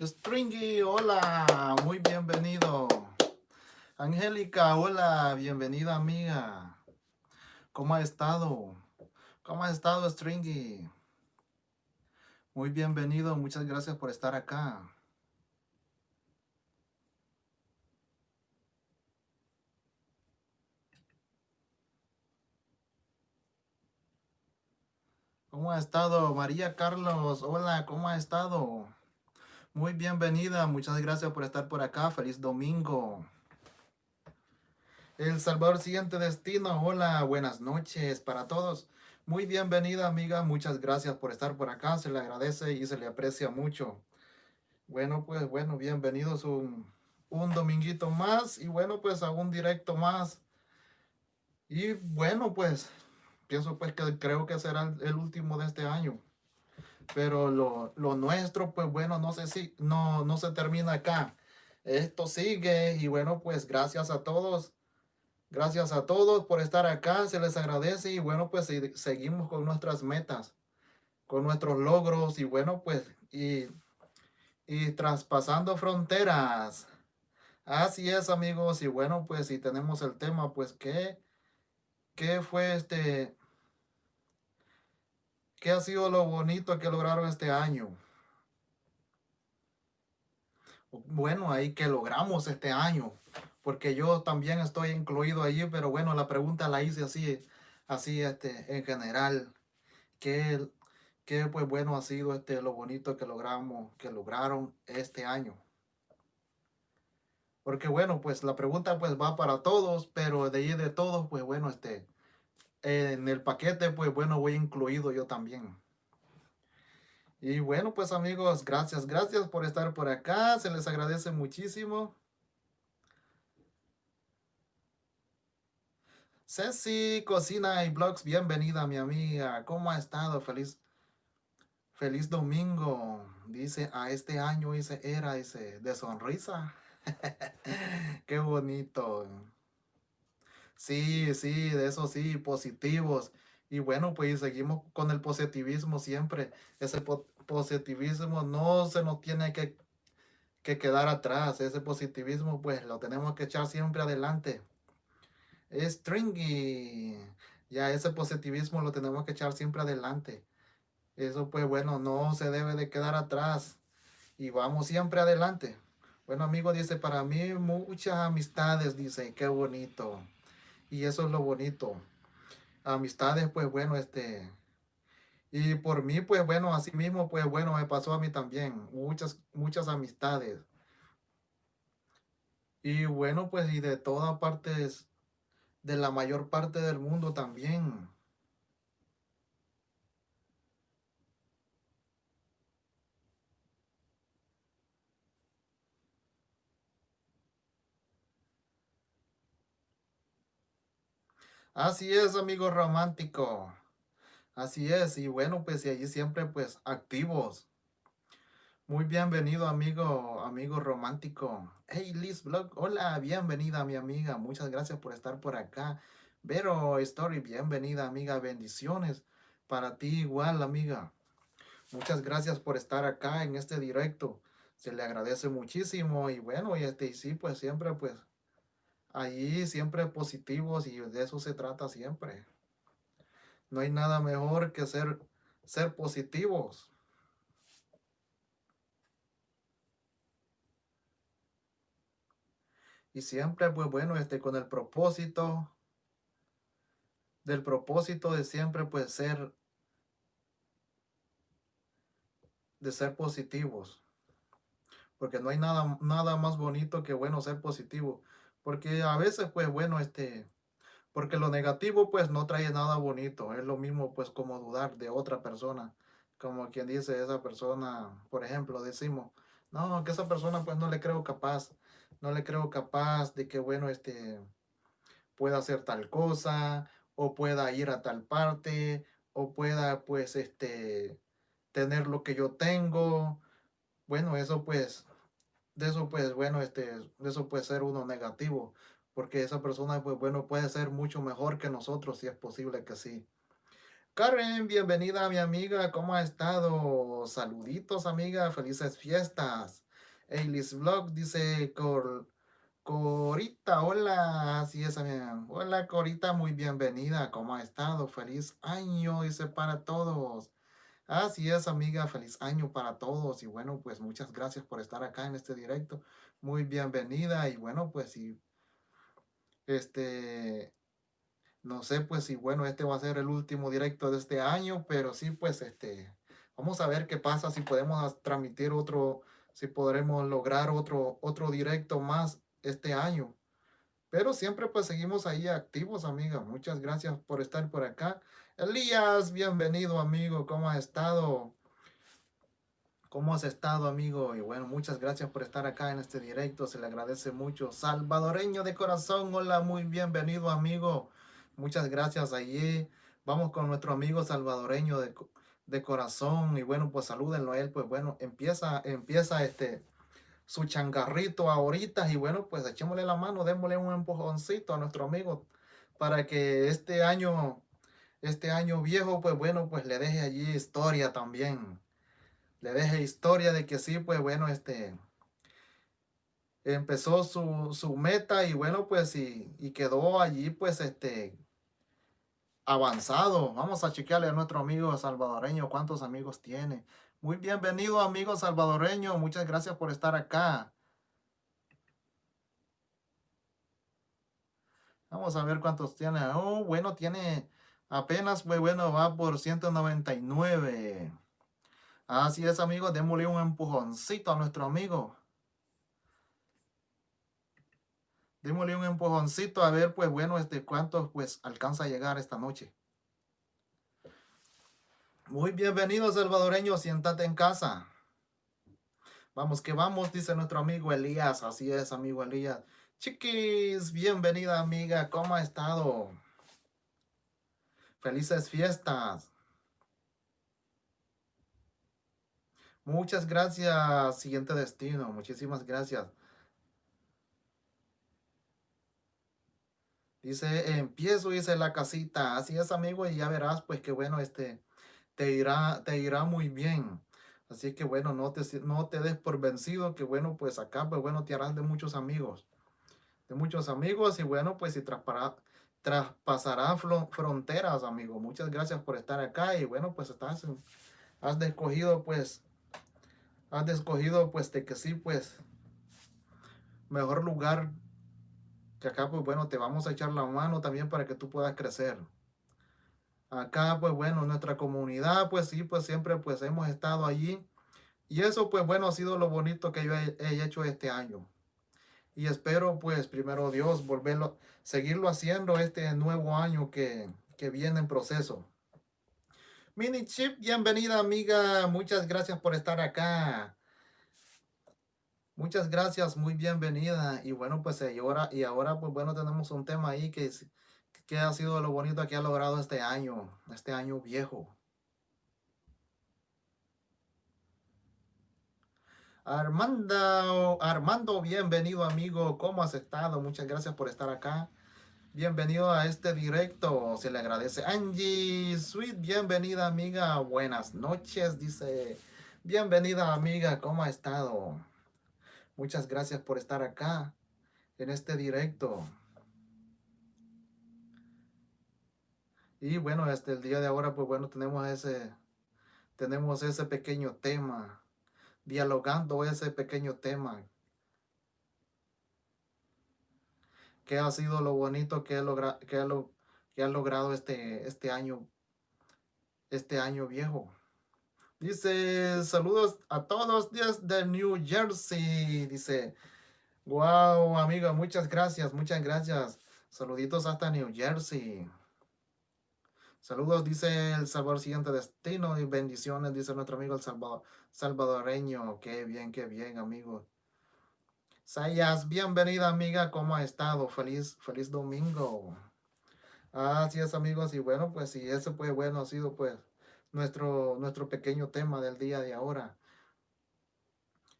Stringy, hola, muy bienvenido. Angélica, hola, bienvenida amiga. ¿Cómo ha estado? ¿Cómo ha estado Stringy? Muy bienvenido, muchas gracias por estar acá. ¿Cómo ha estado? María Carlos, hola, ¿cómo ha estado? Muy bienvenida, muchas gracias por estar por acá. Feliz domingo. El Salvador siguiente destino, hola, buenas noches para todos. Muy bienvenida amiga, muchas gracias por estar por acá, se le agradece y se le aprecia mucho. Bueno, pues bueno, bienvenidos un, un dominguito más y bueno, pues a un directo más. Y bueno, pues pienso pues que creo que será el último de este año. Pero lo, lo nuestro, pues bueno, no sé si no, no se termina acá. Esto sigue y bueno, pues gracias a todos. Gracias a todos por estar acá, se les agradece y bueno, pues seguimos con nuestras metas, con nuestros logros y bueno, pues y, y traspasando fronteras. Así es, amigos, y bueno, pues si tenemos el tema, pues ¿qué, qué fue este, ¿Qué ha sido lo bonito que lograron este año? Bueno, ahí que logramos este año, porque yo también estoy incluido allí, pero bueno, la pregunta la hice así, así este, en general. ¿Qué, qué pues bueno ha sido este, lo bonito que logramos, que lograron este año? Porque bueno, pues la pregunta pues va para todos, pero de ahí de todos, pues bueno, este, en el paquete, pues bueno, voy incluido yo también. Y bueno, pues amigos, gracias, gracias por estar por acá. Se les agradece muchísimo. Ceci Cocina y Blogs, bienvenida mi amiga. ¿Cómo ha estado? Feliz, feliz domingo. Dice, a este año ese era ese de sonrisa. Qué bonito. Sí, sí, de eso sí, positivos. Y bueno, pues seguimos con el positivismo siempre. Ese positivismo no se nos tiene que, que quedar atrás. Ese positivismo pues lo tenemos que echar siempre adelante. Stringy. Ya ese positivismo lo tenemos que echar siempre adelante. Eso pues bueno, no se debe de quedar atrás. Y vamos siempre adelante. Bueno amigo, dice, para mí muchas amistades, dice, qué bonito. Y eso es lo bonito. Amistades, pues bueno, este... Y por mí, pues bueno, así mismo, pues bueno, me pasó a mí también. Muchas, muchas amistades. Y bueno, pues y de todas partes, de la mayor parte del mundo también. Así es, amigo romántico. Así es, y bueno, pues y allí siempre pues activos. Muy bienvenido, amigo, amigo romántico. Hey, Liz Blog, hola, bienvenida, mi amiga. Muchas gracias por estar por acá. Vero Story, bienvenida, amiga. Bendiciones para ti igual, amiga. Muchas gracias por estar acá en este directo. Se le agradece muchísimo y bueno, y este, y sí, pues siempre pues Ahí siempre positivos y de eso se trata siempre. No hay nada mejor que ser, ser positivos. Y siempre, pues bueno, este, con el propósito, del propósito de siempre, pues ser, de ser positivos. Porque no hay nada, nada más bonito que, bueno, ser positivo. Porque a veces, pues bueno, este, porque lo negativo pues no trae nada bonito. Es lo mismo pues como dudar de otra persona. Como quien dice esa persona, por ejemplo, decimos, no, que esa persona pues no le creo capaz. No le creo capaz de que, bueno, este, pueda hacer tal cosa o pueda ir a tal parte o pueda pues este tener lo que yo tengo. Bueno, eso pues de eso pues bueno, este, eso puede ser uno negativo, porque esa persona pues bueno puede ser mucho mejor que nosotros si es posible que sí. Karen, bienvenida mi amiga, ¿cómo ha estado? Saluditos amiga, felices fiestas. Eilis Vlog dice Cor, Corita, hola, así es, amiga. Hola Corita, muy bienvenida, ¿cómo ha estado? Feliz año, dice para todos. Así es, amiga, feliz año para todos y bueno, pues muchas gracias por estar acá en este directo. Muy bienvenida y bueno, pues si este no sé pues si bueno, este va a ser el último directo de este año, pero sí pues este vamos a ver qué pasa si podemos transmitir otro si podremos lograr otro otro directo más este año. Pero siempre pues seguimos ahí activos, amiga. Muchas gracias por estar por acá. Elías, bienvenido, amigo. ¿Cómo has estado? ¿Cómo has estado, amigo? Y bueno, muchas gracias por estar acá en este directo. Se le agradece mucho. Salvadoreño de corazón, hola, muy bienvenido, amigo. Muchas gracias allí. Vamos con nuestro amigo salvadoreño de, de corazón. Y bueno, pues salúdenlo a él. Pues bueno, empieza, empieza este su changarrito ahorita y bueno, pues echémosle la mano, démosle un empujoncito a nuestro amigo para que este año, este año viejo, pues bueno, pues le deje allí historia también. Le deje historia de que sí, pues bueno, este empezó su, su meta y bueno, pues y, y quedó allí, pues este avanzado. Vamos a chequearle a nuestro amigo salvadoreño cuántos amigos tiene. Muy bienvenido, amigo salvadoreño. Muchas gracias por estar acá. Vamos a ver cuántos tiene. Oh, bueno, tiene apenas, pues bueno, va por 199. Así es, amigo. Démosle un empujoncito a nuestro amigo. Démosle un empujoncito a ver, pues bueno, este cuántos pues alcanza a llegar esta noche. Muy bienvenido, salvadoreño. Siéntate en casa. Vamos que vamos, dice nuestro amigo Elías. Así es, amigo Elías. Chiquis, bienvenida, amiga. ¿Cómo ha estado? Felices fiestas. Muchas gracias. Siguiente destino. Muchísimas gracias. Dice, empiezo, dice la casita. Así es, amigo, y ya verás, pues que bueno, este, te irá, te irá muy bien. Así que bueno, no te, no te des por vencido, que bueno, pues acá, pues bueno, te harás de muchos amigos. De muchos amigos y bueno, pues si traspasará fronteras, amigo. Muchas gracias por estar acá y bueno, pues estás, has escogido, pues, has escogido, pues, de que sí, pues, mejor lugar que acá, pues bueno, te vamos a echar la mano también para que tú puedas crecer acá, pues bueno, nuestra comunidad, pues sí, pues siempre pues hemos estado allí. Y eso, pues bueno, ha sido lo bonito que yo he, hecho este año. Y espero, pues, primero Dios, volverlo, seguirlo haciendo este nuevo año que, que viene en proceso. Mini Chip, bienvenida amiga, muchas gracias por estar acá. Muchas gracias, muy bienvenida. Y bueno, pues y ahora, y ahora pues bueno, tenemos un tema ahí que ¿Qué ha sido lo bonito que ha logrado este año, este año viejo? Armando, Armando, bienvenido amigo, ¿cómo has estado? Muchas gracias por estar acá. Bienvenido a este directo, se le agradece. Angie, sweet, bienvenida amiga, buenas noches, dice. Bienvenida amiga, ¿cómo ha estado? Muchas gracias por estar acá en este directo. Y bueno, este, el día de ahora, pues bueno, tenemos ese, tenemos ese pequeño tema, dialogando ese pequeño tema. ¿Qué ha sido lo bonito que, logra, que, ha, lo, que ha logrado este, este año, este año viejo? Dice, saludos a todos desde New Jersey. Dice, wow, amigo, muchas gracias, muchas gracias. Saluditos hasta New Jersey. Saludos, dice el Salvador siguiente destino y bendiciones, dice nuestro amigo el Salvador, salvadoreño. Qué bien, qué bien, amigo. Sayas, bienvenida, amiga. ¿Cómo ha estado? Feliz, feliz domingo. Así es, amigos. Y bueno, pues si ese pues bueno ha sido pues nuestro, nuestro pequeño tema del día de ahora.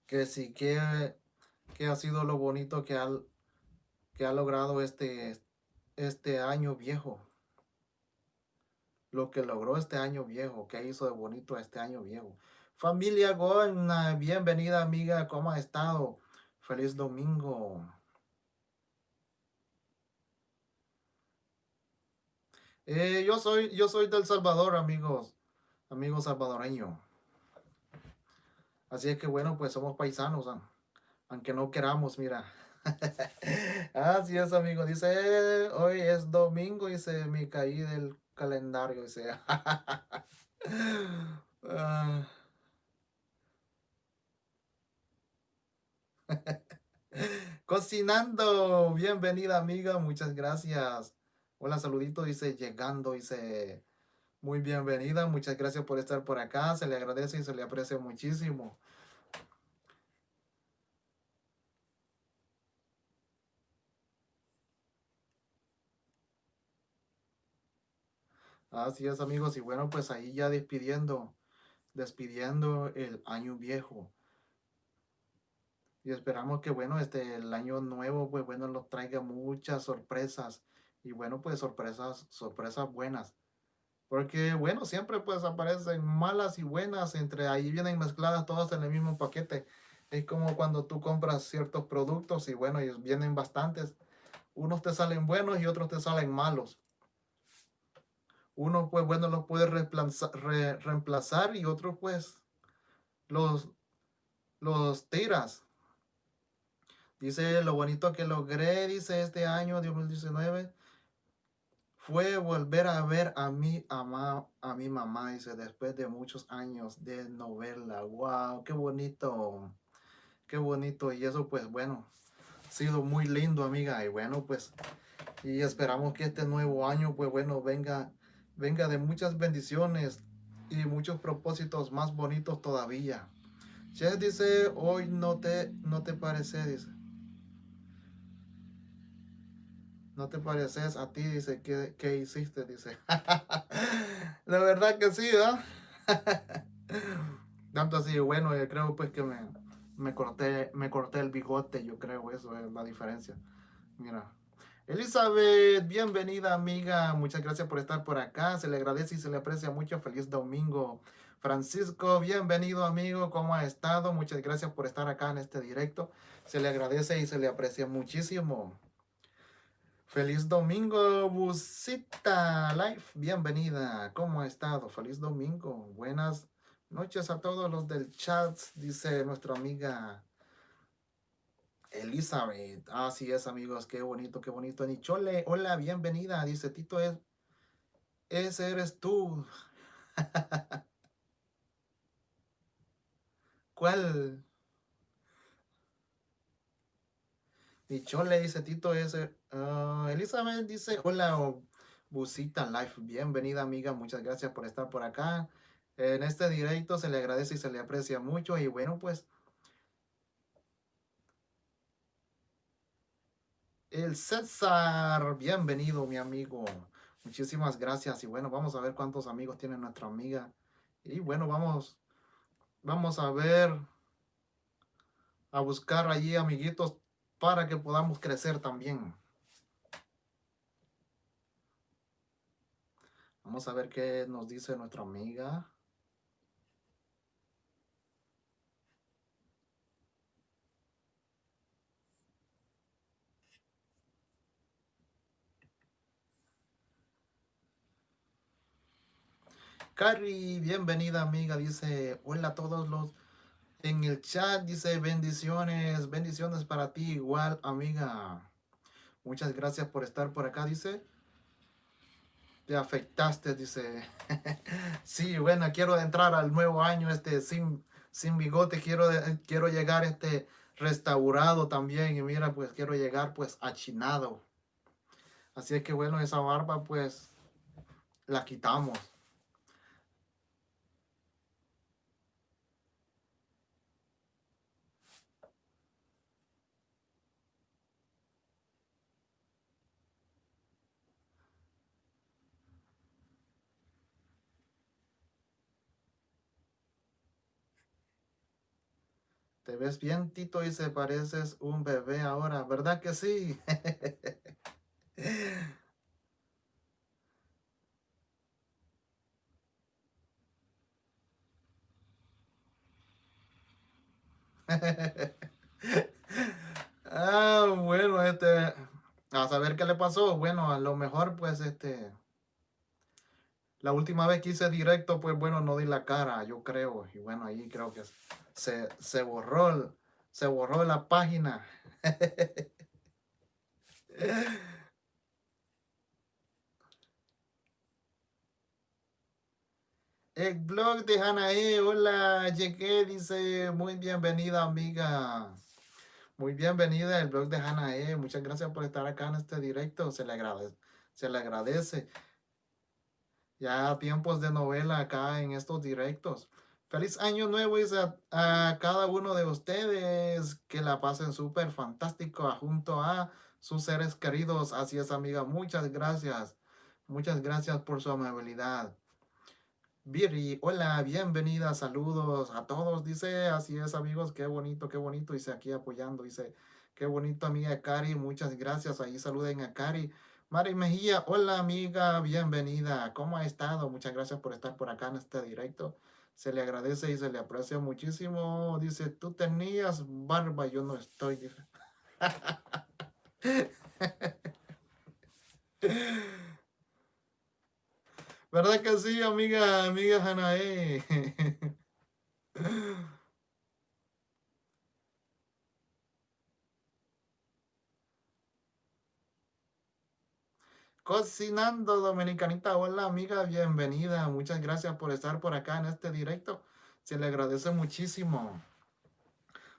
Que sí, que, que ha sido lo bonito que ha, que ha logrado este, este año viejo lo que logró este año viejo, que hizo de bonito este año viejo. Familia Gona, bienvenida amiga, ¿cómo ha estado? Feliz domingo. Eh, yo soy, yo soy del Salvador, amigos, amigos salvadoreño. Así es que bueno, pues somos paisanos, aunque no queramos, mira. Así es, amigo. Dice, hoy es domingo, dice, me caí del calendario, dice. Ah. Cocinando, bienvenida amiga, muchas gracias. Hola, saludito, dice, llegando, dice, muy bienvenida, muchas gracias por estar por acá, se le agradece y se le aprecia muchísimo. Así es, amigos, y bueno, pues ahí ya despidiendo, despidiendo el año viejo. Y esperamos que, bueno, este, el año nuevo, pues bueno, nos traiga muchas sorpresas. Y bueno, pues sorpresas, sorpresas buenas. Porque, bueno, siempre pues aparecen malas y buenas, entre ahí vienen mezcladas todas en el mismo paquete. Es como cuando tú compras ciertos productos y bueno, ellos vienen bastantes. Unos te salen buenos y otros te salen malos. Uno pues bueno los puede reemplazar, reemplazar y otros pues los, los tiras. Dice, lo bonito que logré, dice, este año 2019, fue volver a ver a mi, a, a mi mamá, dice, después de muchos años de no verla. ¡Wow! ¡Qué bonito! ¡Qué bonito! Y eso, pues, bueno, ha sido muy lindo, amiga. Y bueno, pues, y esperamos que este nuevo año, pues, bueno, venga, venga de muchas bendiciones y muchos propósitos más bonitos todavía. Che dice, hoy no te, no te parece, dice. no te pareces a ti, dice, ¿qué, hiciste? Dice, la verdad que sí, ¿no? Tanto así, bueno, yo creo pues que me, me, corté, me corté el bigote, yo creo, eso es la diferencia. Mira. Elizabeth, bienvenida amiga, muchas gracias por estar por acá, se le agradece y se le aprecia mucho, feliz domingo. Francisco, bienvenido amigo, ¿cómo ha estado? Muchas gracias por estar acá en este directo, se le agradece y se le aprecia muchísimo. Feliz domingo, Busita Life. Bienvenida. ¿Cómo ha estado? Feliz domingo. Buenas noches a todos los del chat, dice nuestra amiga Elizabeth. Así es, amigos. Qué bonito, qué bonito. Nichole, hola, bienvenida. Dice Tito, es, ese eres tú. ¿Cuál? Nichole, dice Tito, ese Ah, Elizabeth dice, hola, Busita Life, bienvenida amiga, muchas gracias por estar por acá. En este directo se le agradece y se le aprecia mucho y bueno, pues... El César, bienvenido mi amigo. Muchísimas gracias y bueno, vamos a ver cuántos amigos tiene nuestra amiga. Y bueno, vamos, vamos a ver, a buscar allí amiguitos para que podamos crecer también. Vamos a ver qué nos dice nuestra amiga. Cari, bienvenida amiga, dice, hola a todos los en el chat, dice, bendiciones, bendiciones para ti igual amiga. Muchas gracias por estar por acá, dice te afectaste, dice. sí, bueno, quiero entrar al nuevo año este sin, sin bigote, quiero, quiero llegar este restaurado también y mira, pues quiero llegar pues achinado. Así es que bueno, esa barba pues la quitamos. Te ves bien, Tito, y se pareces un bebé ahora, ¿verdad que sí? ah, bueno, este, a saber qué le pasó. Bueno, a lo mejor, pues, este, la última vez que hice directo, pues, bueno, no di la cara, yo creo. Y bueno, ahí creo que se, se borró, se borró la página. El blog de Hanae, hola, llegué, dice, muy bienvenida amiga. Muy bienvenida el blog de Hanae, muchas gracias por estar acá en este directo, se le agradece. Se le agradece. Ya tiempos de novela acá en estos directos. Feliz año nuevo dice a, cada uno de ustedes. Que la pasen súper fantástico junto a sus seres queridos. Así es, amiga. Muchas gracias. Muchas gracias por su amabilidad. Viri, hola, bienvenida, saludos a todos. Dice, así es, amigos, qué bonito, qué bonito. Dice aquí apoyando. Dice, qué bonito, amiga Cari. Muchas gracias. Ahí saluden a Cari. Mari Mejía, hola, amiga, bienvenida. ¿Cómo ha estado? Muchas gracias por estar por acá en este directo. Se le agradece y se le aprecia muchísimo. Dice, tú tenías barba, yo no estoy. ¿Verdad que sí, amiga, amiga Hanae? Cocinando Dominicanita, hola amiga, bienvenida. Muchas gracias por estar por acá en este directo. Se le agradece muchísimo.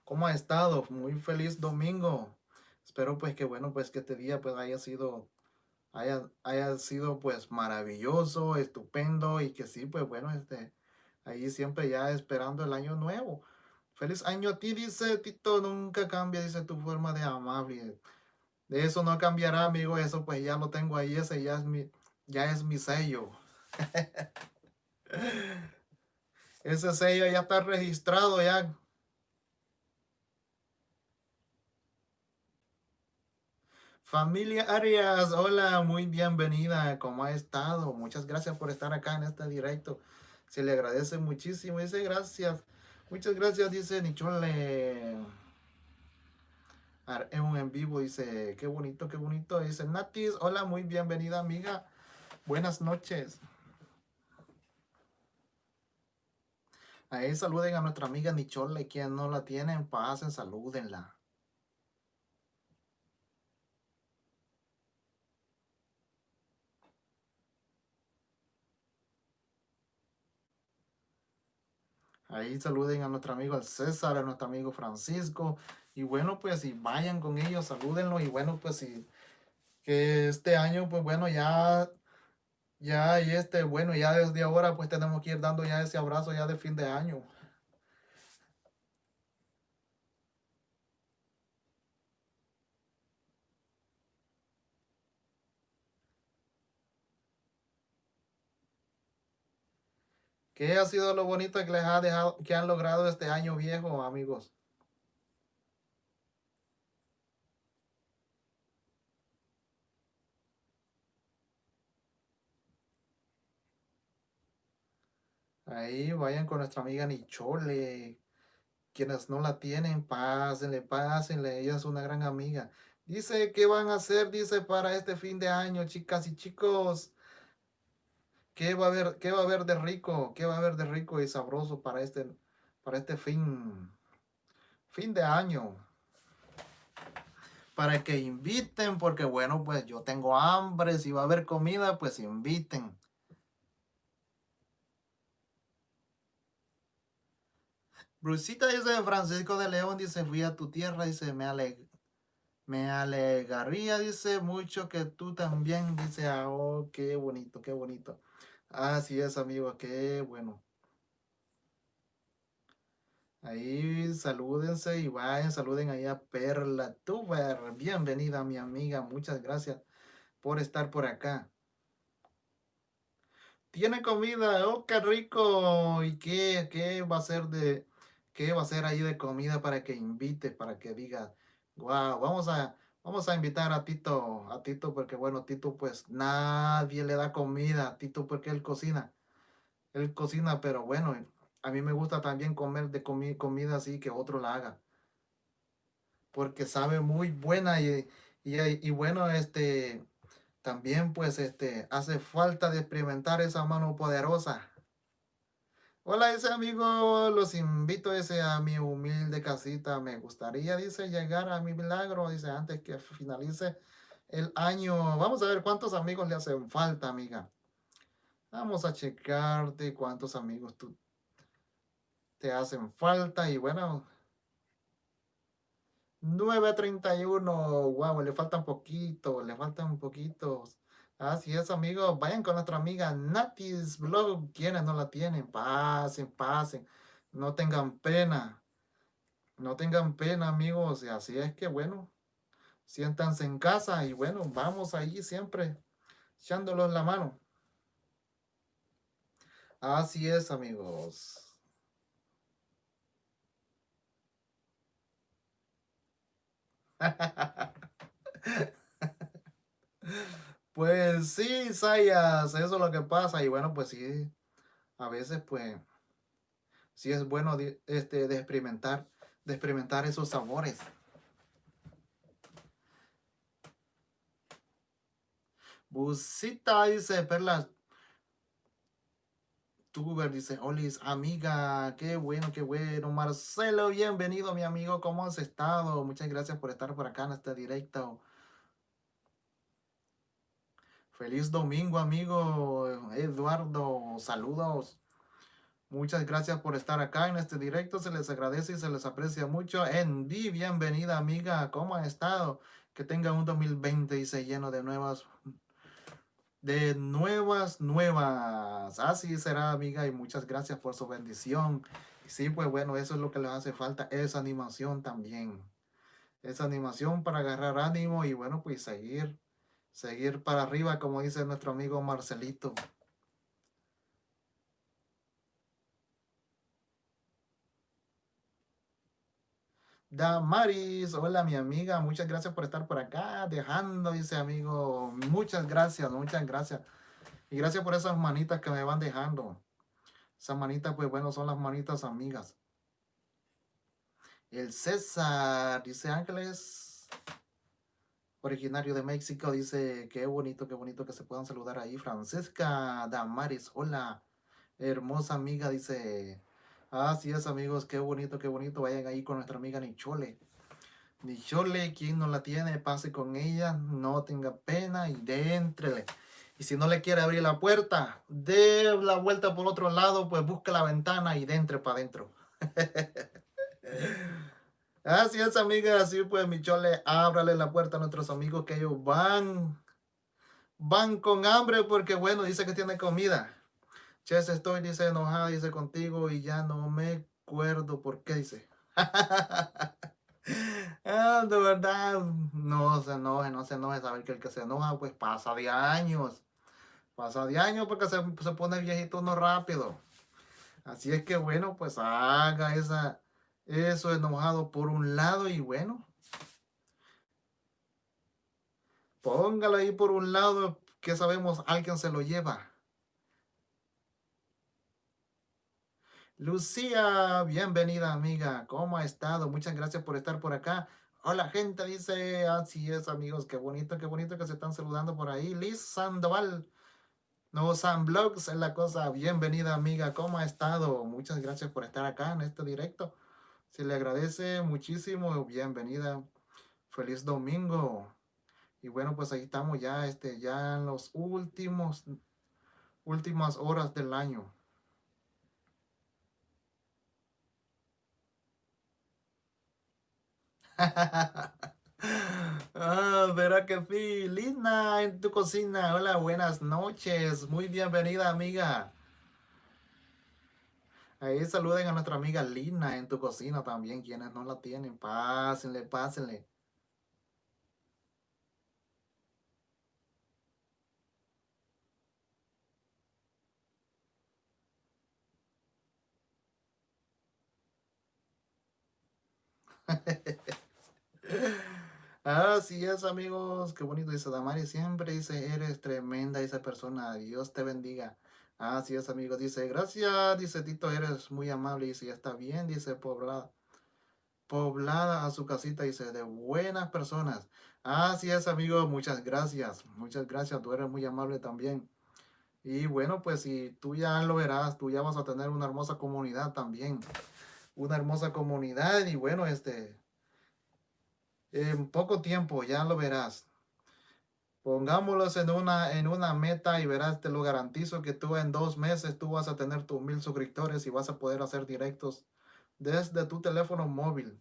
¿Cómo ha estado? Muy feliz domingo. Espero pues que bueno, pues que este día pues haya sido haya, sido pues maravilloso, estupendo y que sí, pues bueno, este, ahí siempre ya esperando el año nuevo. Feliz año a ti, dice Tito, nunca cambia, dice tu forma de amable. De eso no cambiará, amigo, eso pues ya lo tengo ahí, ese ya es mi, ya es mi sello. ese sello ya está registrado ya Familia Arias, hola, muy bienvenida. ¿Cómo ha estado? Muchas gracias por estar acá en este directo. Se le agradece muchísimo. Dice gracias. Muchas gracias, dice Nichole. Un en vivo, dice, qué bonito, qué bonito. Dice Natis, hola, muy bienvenida, amiga. Buenas noches. Ahí saluden a nuestra amiga Nichole, quien no la tienen, pasen, salúdenla. Ahí saluden a nuestro amigo el César, a nuestro amigo Francisco. Y bueno, pues si vayan con ellos, salúdenlo. Y bueno, pues si que este año, pues bueno, ya, ya, y este, bueno, ya desde ahora, pues tenemos que ir dando ya ese abrazo ya de fin de año. ¿Qué ha sido lo bonito que les ha dejado, que han logrado este año viejo, amigos? Ahí vayan con nuestra amiga Nichole. Quienes no la tienen, pásenle, pásenle. Ella es una gran amiga. Dice, ¿qué van a hacer? Dice, para este fin de año, chicas y chicos. ¿Qué va a haber, qué va a haber de rico? ¿Qué va a haber de rico y sabroso para este, para este fin, fin de año? Para que inviten, porque bueno, pues yo tengo hambre, si va a haber comida, pues inviten. Brusita dice, Francisco de León dice, fui a tu tierra, dice, me, aleg me alegaría, dice, mucho que tú también, dice, ah, oh, qué bonito, qué bonito. Así es, amigo, qué bueno. Ahí salúdense y vayan, saluden ahí a Perla Tuber. Bienvenida, mi amiga. Muchas gracias por estar por acá. Tiene comida, oh, qué rico. ¿Y qué, qué va a ser de, qué va a ser ahí de comida para que invite, para que diga, wow, vamos a, Vamos a invitar a Tito, a Tito porque bueno, Tito pues nadie le da comida a Tito porque él cocina. Él cocina, pero bueno, A mí me gusta también comer de comi comida así que otro la haga. Porque sabe muy buena y, y, y bueno, este, también pues este, hace falta de experimentar esa mano poderosa. Hola, ese amigo, los invito ese a mi humilde casita. Me gustaría, dice, llegar a mi milagro, dice, antes que finalice el año. Vamos a ver cuántos amigos le hacen falta, amiga. Vamos a checarte cuántos amigos tú te hacen falta. Y bueno, 9.31, wow, le faltan poquito, le faltan poquitos. Así es, amigos. Vayan con nuestra amiga Natis Blog. Quienes no la tienen, pasen, pasen. No tengan pena. No tengan pena, amigos. Y así es que, bueno, siéntanse en casa y bueno, vamos ahí siempre echándolos la mano. Así es, amigos. Pues sí, Sayas, eso es lo que pasa. Y bueno, pues sí, a veces pues sí es bueno de, este, de experimentar, de experimentar esos sabores. Busita dice, Perlas, Tuber dice, Olis, amiga, qué bueno, qué bueno. Marcelo, bienvenido, mi amigo, ¿cómo has estado? Muchas gracias por estar por acá en este directo. Feliz domingo, amigo Eduardo. Saludos. Muchas gracias por estar acá en este directo. Se les agradece y se les aprecia mucho. Andy, bienvenida, amiga. ¿Cómo ha estado? Que tenga un 2020 y se lleno de nuevas de nuevas, nuevas. Así será, amiga, y muchas gracias por su bendición. Sí, pues bueno, eso es lo que les hace falta, esa animación también. Esa animación para agarrar ánimo y bueno, pues seguir, seguir para arriba, como dice nuestro amigo Marcelito. Damaris, hola mi amiga, muchas gracias por estar por acá, dejando, dice amigo, muchas gracias, muchas gracias. Y gracias por esas manitas que me van dejando. Esas manitas, pues bueno, son las manitas amigas. El César, dice Ángeles, originario de México, dice, qué bonito, qué bonito que se puedan saludar ahí. Francesca Damaris, hola, hermosa amiga, dice, Así es, amigos, qué bonito, qué bonito. Vayan ahí con nuestra amiga Nichole. Nichole, quien no la tiene, pase con ella, no tenga pena y déntrele. Y si no le quiere abrir la puerta, dé la vuelta por otro lado, pues busque la ventana y dentre para adentro. Así es, amiga, así pues, Michole, ábrale la puerta a nuestros amigos que ellos van, van con hambre porque, bueno, dice que tiene comida. Ches, estoy, dice, enojada, dice, contigo y ya no me acuerdo por qué, dice. ah, de verdad, no se enoje, no se enoje, saber que el que se enoja, pues pasa de años. Pasa de años porque se, se pone viejito no rápido. Así es que, bueno, pues haga esa, eso enojado por un lado y bueno. Póngalo ahí por un lado que sabemos alguien se lo lleva. Lucía, bienvenida amiga, ¿cómo ha estado? Muchas gracias por estar por acá. Hola gente, dice, así es amigos, qué bonito, qué bonito que se están saludando por ahí. Liz Sandoval, no San Blogs es la cosa, bienvenida amiga, ¿cómo ha estado? Muchas gracias por estar acá en este directo. Se le agradece muchísimo, bienvenida, feliz domingo. Y bueno, pues ahí estamos ya, este, ya en los últimos, últimas horas del año. ah, verá que sí. Lina en tu cocina. Hola, buenas noches. Muy bienvenida, amiga. Ahí saluden a nuestra amiga Lina en tu cocina también. Quienes no la tienen, pásenle, pásenle. Así es, amigos. Qué bonito dice Damari. Siempre dice, eres tremenda esa persona. Dios te bendiga. Así es, amigo. Dice, gracias, dice Tito, eres muy amable. Dice, ya está bien, dice, poblada. Poblada a su casita, dice, de buenas personas. Así es, amigo, muchas gracias. Muchas gracias, tú eres muy amable también. Y bueno, pues si tú ya lo verás, tú ya vas a tener una hermosa comunidad también. Una hermosa comunidad y bueno, este, en poco tiempo ya lo verás. Pongámoslos en una, en una meta y verás, te lo garantizo que tú en dos meses tú vas a tener tus mil suscriptores y vas a poder hacer directos desde tu teléfono móvil.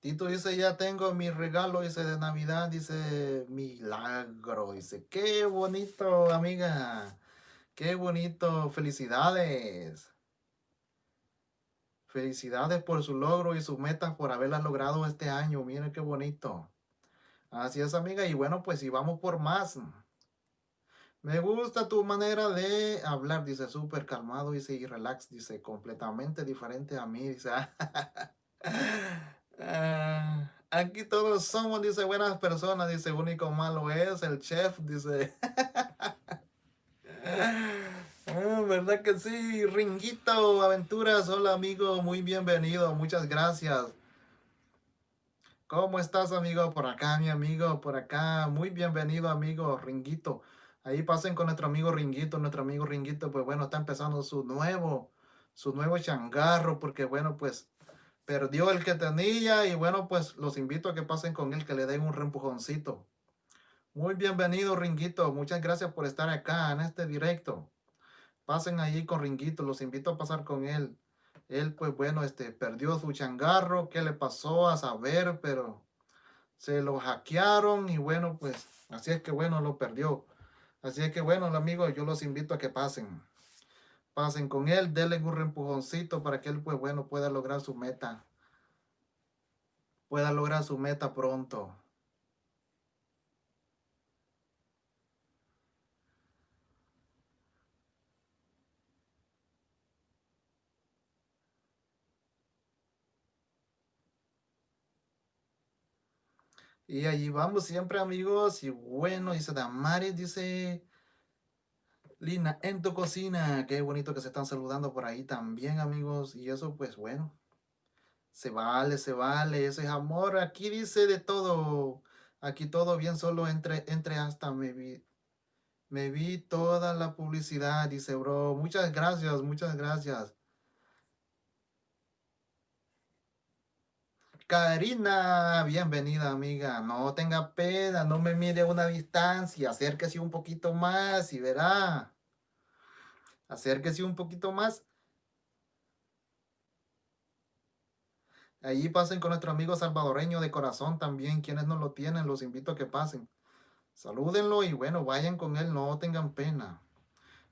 Tito dice, ya tengo mi regalo, dice, de Navidad, dice, milagro, dice, qué bonito, amiga, qué bonito, felicidades. Felicidades por su logro y sus metas por haberlas logrado este año, miren qué bonito. Así es, amiga, y bueno, pues si vamos por más. Me gusta tu manera de hablar, dice, súper calmado, dice, y relax, dice, completamente diferente a mí, dice. Ah, aquí todos somos, dice, buenas personas, dice, único malo es el chef, dice. Ah, ¿Verdad que sí? Ringuito Aventuras, hola amigo, muy bienvenido, muchas gracias. ¿Cómo estás amigo? Por acá, mi amigo, por acá, muy bienvenido amigo Ringuito. Ahí pasen con nuestro amigo Ringuito, nuestro amigo Ringuito, pues bueno, está empezando su nuevo, su nuevo changarro, porque bueno, pues perdió el que tenía y bueno, pues los invito a que pasen con él, que le den un reempujoncito. Muy bienvenido, Ringuito. Muchas gracias por estar acá en este directo. Pasen allí con Ringuito, los invito a pasar con él. Él, pues bueno, este, perdió su changarro. ¿Qué le pasó? A saber, pero se lo hackearon y bueno, pues así es que bueno, lo perdió. Así es que bueno, amigos, yo los invito a que pasen pasen con él, denle un empujoncito para que él, pues bueno, pueda lograr su meta. Pueda lograr su meta pronto. Y allí vamos siempre, amigos. Y bueno, dice Damaris, dice Lina, en tu cocina. Qué bonito que se están saludando por ahí también, amigos. Y eso, pues bueno. Se vale, se vale. Ese es amor. Aquí dice de todo. Aquí todo bien, solo entre, entre hasta me vi. Me vi toda la publicidad, dice bro. Muchas gracias, muchas gracias. Karina, bienvenida amiga. No tenga pena, no me mire a una distancia. Acérquese un poquito más y verá. Acérquese un poquito más. Allí pasen con nuestro amigo salvadoreño de corazón también. Quienes no lo tienen, los invito a que pasen. Salúdenlo y bueno, vayan con él, no tengan pena.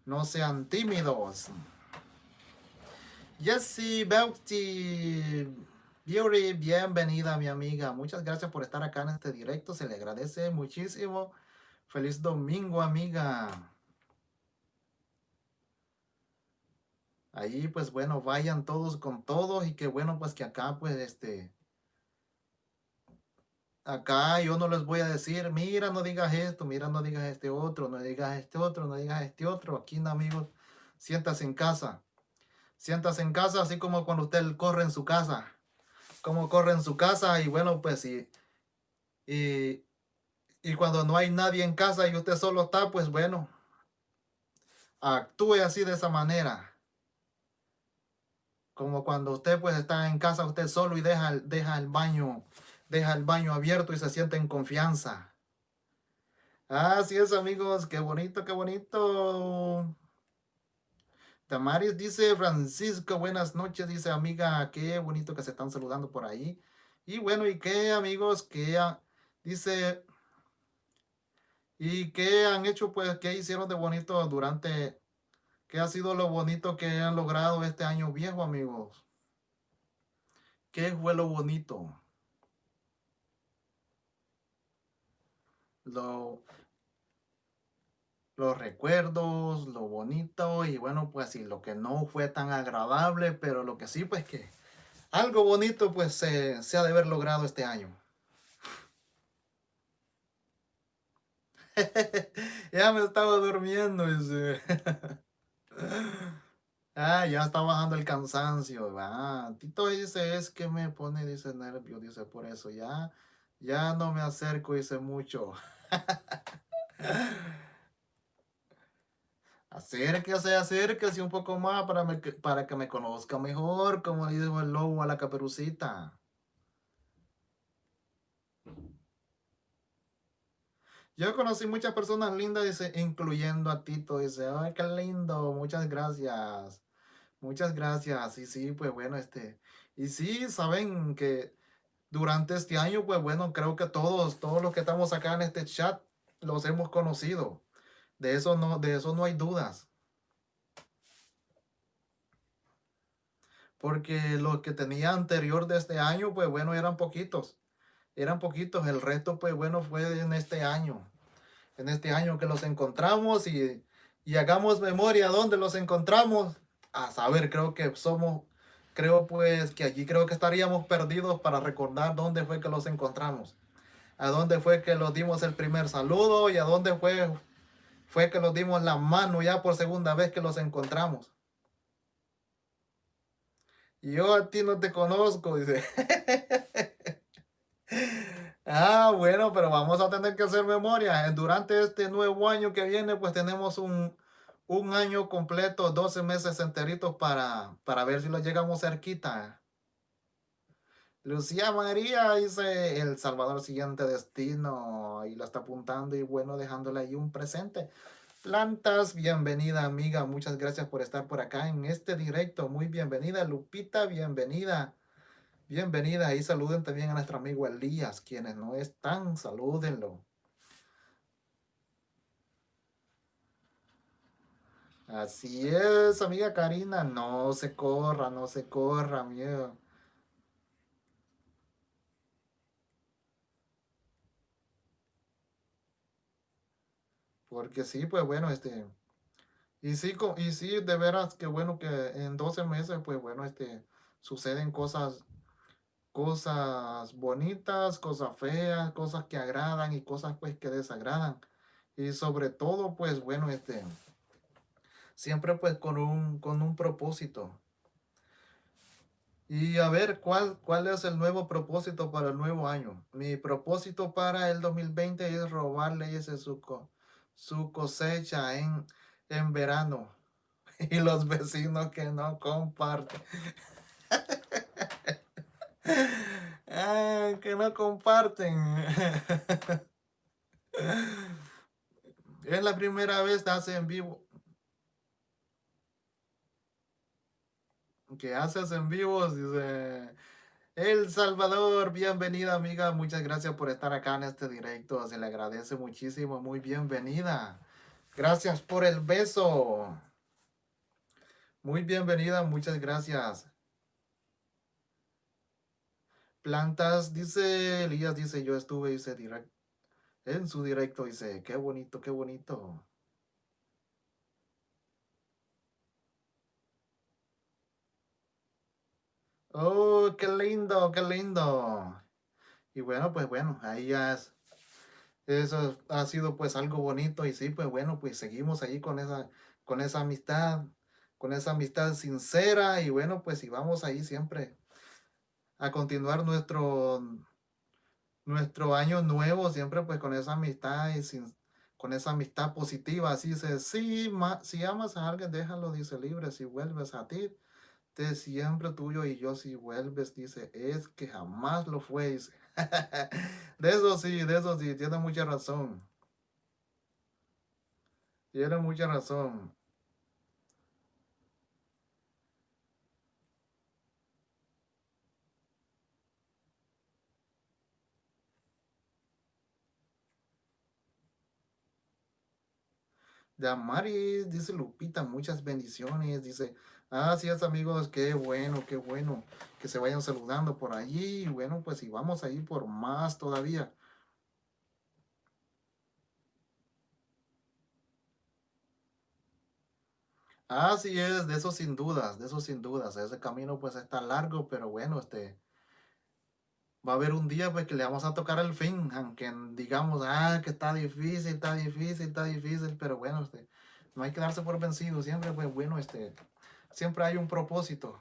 No sean tímidos. Jessie Beauty Beauty, bienvenida mi amiga. Muchas gracias por estar acá en este directo. Se le agradece muchísimo. Feliz domingo, amiga. Ahí, pues bueno, vayan todos con todos y que bueno, pues que acá, pues este, acá yo no les voy a decir, mira, no digas esto, mira, no digas este otro, no digas este otro, no digas este otro. Aquí, amigos, siéntase en casa. Siéntase en casa, así como cuando usted corre en su casa. Como corre en su casa y bueno, pues y, y, cuando no hay nadie en casa y usted solo está, pues bueno, actúe así de esa manera como cuando usted pues está en casa usted solo y deja, deja el baño, deja el baño abierto y se siente en confianza. Así es amigos, qué bonito, qué bonito. Tamaris dice, Francisco, buenas noches, dice amiga, qué bonito que se están saludando por ahí. Y bueno, ¿y qué amigos? que dice, ¿y qué han hecho? Pues, ¿qué hicieron de bonito durante ¿Qué ha sido lo bonito que han logrado este año viejo, amigos? ¿Qué fue lo bonito? Lo, los recuerdos, lo bonito y bueno, pues sí, lo que no fue tan agradable, pero lo que sí, pues que algo bonito pues se, ha de haber logrado este año. ya me estaba durmiendo. Dice. ah, ya está bajando el cansancio. Ah, Tito dice, es que me pone, dice, nervio, dice, por eso ya, ya no me acerco, dice mucho. Acérquese, acérquese un poco más para, para que me conozca mejor, como le dijo el lobo a la caperucita. Yo conocí muchas personas lindas, incluyendo a Tito, dice, ay, qué lindo, muchas gracias. Muchas gracias. Y sí, pues bueno, este, y sí, saben que durante este año, pues bueno, creo que todos, todos los que estamos acá en este chat, los hemos conocido. De eso no, de eso no hay dudas. Porque los que tenía anterior de este año, pues bueno, eran poquitos. Eran poquitos. El resto, pues bueno, fue en este año. En este año que los encontramos y, y hagamos memoria dónde los encontramos. A saber, creo que somos, creo pues que allí creo que estaríamos perdidos para recordar dónde fue que los encontramos. A dónde fue que los dimos el primer saludo y a dónde fue fue que nos dimos la mano ya por segunda vez que los encontramos. Yo a ti no te conozco, dice. ah, bueno, pero vamos a tener que hacer memoria. Durante este nuevo año que viene, pues tenemos un, un año completo, 12 meses enteritos para, para ver si lo llegamos cerquita. Lucía María dice El Salvador siguiente destino y lo está apuntando y bueno, dejándole ahí un presente. Plantas, bienvenida amiga, muchas gracias por estar por acá en este directo, muy bienvenida Lupita, bienvenida, bienvenida y saluden también a nuestro amigo Elías, quienes no están, salúdenlo. Así es, amiga Karina, no se corra, no se corra, miedo. Porque sí, pues bueno, este, y sí, y sí, de veras que bueno que en 12 meses, pues bueno, este, suceden cosas, cosas bonitas, cosas feas, cosas que agradan y cosas pues que desagradan. Y sobre todo, pues bueno, este, siempre pues con un, con un propósito. Y a ver, ¿cuál, ¿cuál es el nuevo propósito para el nuevo año? Mi propósito para el 2020 es robarle ese suco su cosecha en, en verano y los vecinos que no comparten. ah, que no comparten. es la primera vez que hace en vivo. Que haces en vivo, dice el Salvador, bienvenida amiga, muchas gracias por estar acá en este directo, se le agradece muchísimo, muy bienvenida. Gracias por el beso. Muy bienvenida, muchas gracias. Plantas, dice Elías, dice, yo estuve, dice, direct, en su directo, dice, qué bonito, qué bonito. Oh, qué lindo, qué lindo. Y bueno, pues bueno, ahí ya es, eso ha sido pues algo bonito y sí, pues bueno, pues seguimos ahí con esa, con esa amistad, con esa amistad sincera y bueno, pues y vamos ahí siempre a continuar nuestro, nuestro año nuevo, siempre pues con esa amistad y sin, con esa amistad positiva, así dice, sí, si amas a alguien, déjalo, dice libre, si vuelves a ti, de siempre tuyo y yo si vuelves, dice, es que jamás lo fue. de eso sí, de eso sí, tiene mucha razón. Tiene mucha razón. De Amaris, dice Lupita, muchas bendiciones, dice, Así es, amigos, qué bueno, qué bueno que se vayan saludando por allí. Bueno, pues y vamos a ir por más todavía. Así es, de eso sin dudas, de eso sin dudas. Ese camino pues está largo, pero bueno, este, va a haber un día pues que le vamos a tocar el fin, aunque digamos, ah, que está difícil, está difícil, está difícil, pero bueno, este, no hay que darse por vencido, siempre pues bueno, este, siempre hay un propósito.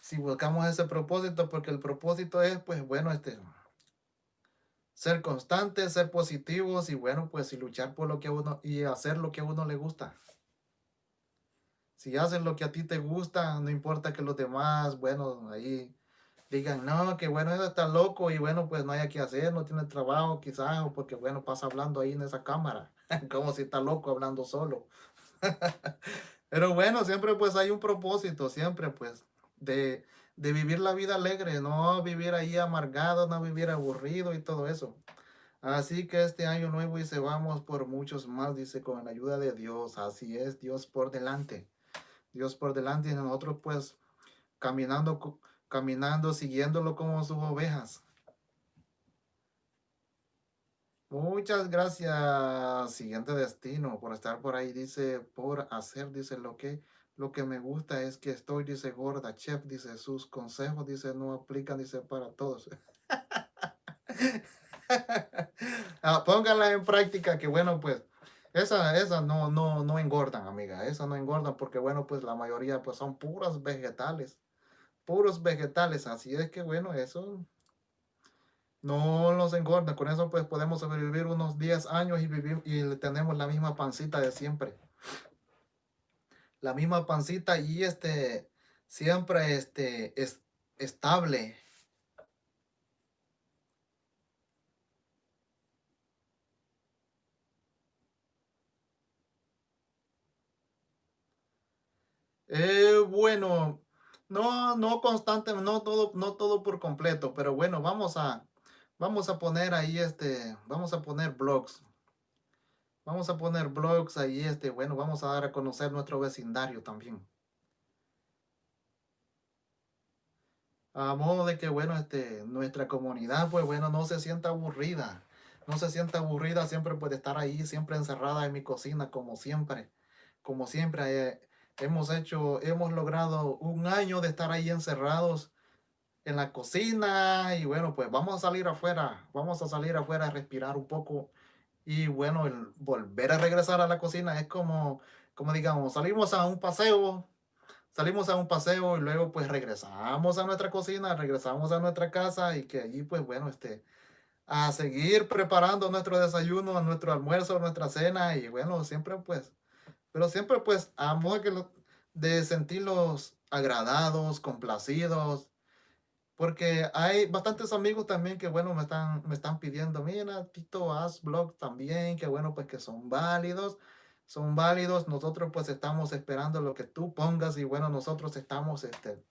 Si buscamos ese propósito, porque el propósito es pues bueno, este, ser constantes, ser positivos y bueno, pues y luchar por lo que uno y hacer lo que a uno le gusta. Si haces lo que a ti te gusta, no importa que los demás, bueno, ahí digan, no, que bueno, eso está loco y bueno, pues no hay que hacer, no tiene trabajo quizás, o porque bueno, pasa hablando ahí en esa cámara, como si está loco hablando solo. Pero bueno, siempre pues hay un propósito, siempre pues, de, de vivir la vida alegre, no vivir ahí amargado, no vivir aburrido y todo eso. Así que este año nuevo se vamos por muchos más, dice, con la ayuda de Dios. Así es, Dios por delante. Dios por delante y nosotros pues caminando caminando, siguiéndolo como sus ovejas. Muchas gracias, siguiente destino, por estar por ahí. Dice, por hacer, dice, lo que, lo que me gusta es que estoy, dice, gorda. Chef, dice, sus consejos, dice, no aplican, dice, para todos. ah, en práctica, que bueno, pues, esa, esa no, no, no engordan, amiga. Esa no engordan porque, bueno, pues la mayoría, pues, son puras vegetales puros vegetales. Así es que bueno, eso no los engorda. Con eso pues podemos sobrevivir unos 10 años y vivir y tenemos la misma pancita de siempre. La misma pancita y este siempre este es estable. Eh, bueno, no, no constante, no todo, no todo por completo, pero bueno, vamos a, vamos a poner ahí este, vamos a poner blogs. Vamos a poner blogs ahí, este, bueno, vamos a dar a conocer nuestro vecindario también. A modo de que, bueno, este, nuestra comunidad, pues bueno, no se sienta aburrida. No se sienta aburrida, siempre puede estar ahí, siempre encerrada en mi cocina, como siempre. Como siempre, eh, hemos hecho, hemos logrado un año de estar ahí encerrados en la cocina y bueno, pues vamos a salir afuera, vamos a salir afuera a respirar un poco. Y bueno, el volver a regresar a la cocina es como, como digamos, salimos a un paseo, salimos a un paseo y luego pues regresamos a nuestra cocina, regresamos a nuestra casa y que allí pues bueno, este, a seguir preparando nuestro desayuno, nuestro almuerzo, nuestra cena y bueno, siempre pues pero siempre pues a que de sentirlos agradados, complacidos, porque hay bastantes amigos también que, bueno, me están, me están pidiendo, mira, Tito, haz blog también, que bueno, pues que son válidos, son válidos. Nosotros pues estamos esperando lo que tú pongas y bueno, nosotros estamos, este,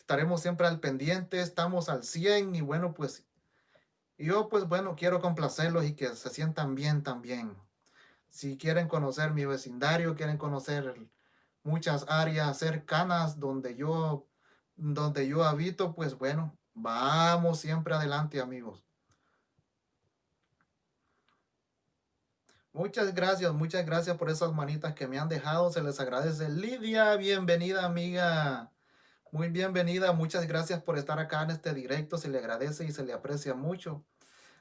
estaremos siempre al pendiente, estamos al 100 y bueno, pues yo pues bueno, quiero complacerlos y que se sientan bien también si quieren conocer mi vecindario, quieren conocer muchas áreas cercanas donde yo, donde yo habito, pues bueno, vamos siempre adelante, amigos. Muchas gracias, muchas gracias por esas manitas que me han dejado. Se les agradece. Lidia, bienvenida, amiga. Muy bienvenida. Muchas gracias por estar acá en este directo. Se le agradece y se le aprecia mucho.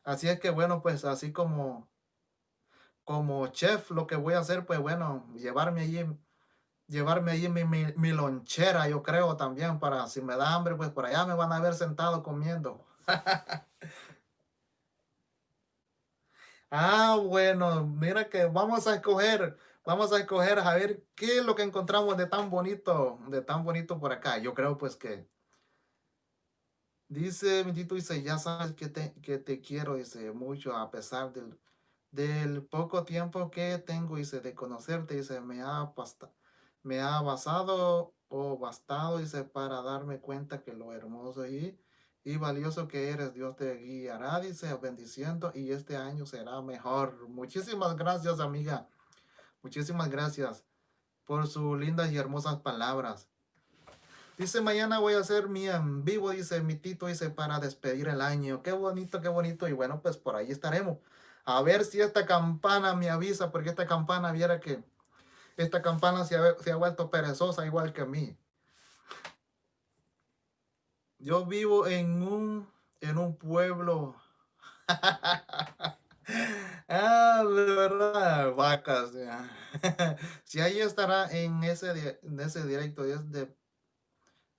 Así es que bueno, pues así como como chef lo que voy a hacer, pues bueno, llevarme allí, llevarme allí mi, mi, lonchera, yo creo también, para si me da hambre, pues por allá me van a ver sentado comiendo. ah, bueno, mira que vamos a escoger, vamos a escoger a ver qué es lo que encontramos de tan bonito, de tan bonito por acá. Yo creo pues que Dice, bendito, dice, ya sabes que te, que te quiero, dice, mucho a pesar del, del poco tiempo que tengo, dice, de conocerte, dice, me ha, me ha basado o bastado, dice, para darme cuenta que lo hermoso y, y valioso que eres, Dios te guiará, dice, bendiciendo, y este año será mejor. Muchísimas gracias, amiga. Muchísimas gracias por sus lindas y hermosas palabras. Dice, mañana voy a hacer mi en vivo, dice mi Tito, dice, para despedir el año. Qué bonito, qué bonito. Y bueno, pues por ahí estaremos. A ver si esta campana me avisa, porque esta campana viera que esta campana se ha, vuelto perezosa igual que a mí. Yo vivo en un en un pueblo. ah, de verdad, vacas. si ahí estará en ese, en ese directo, es de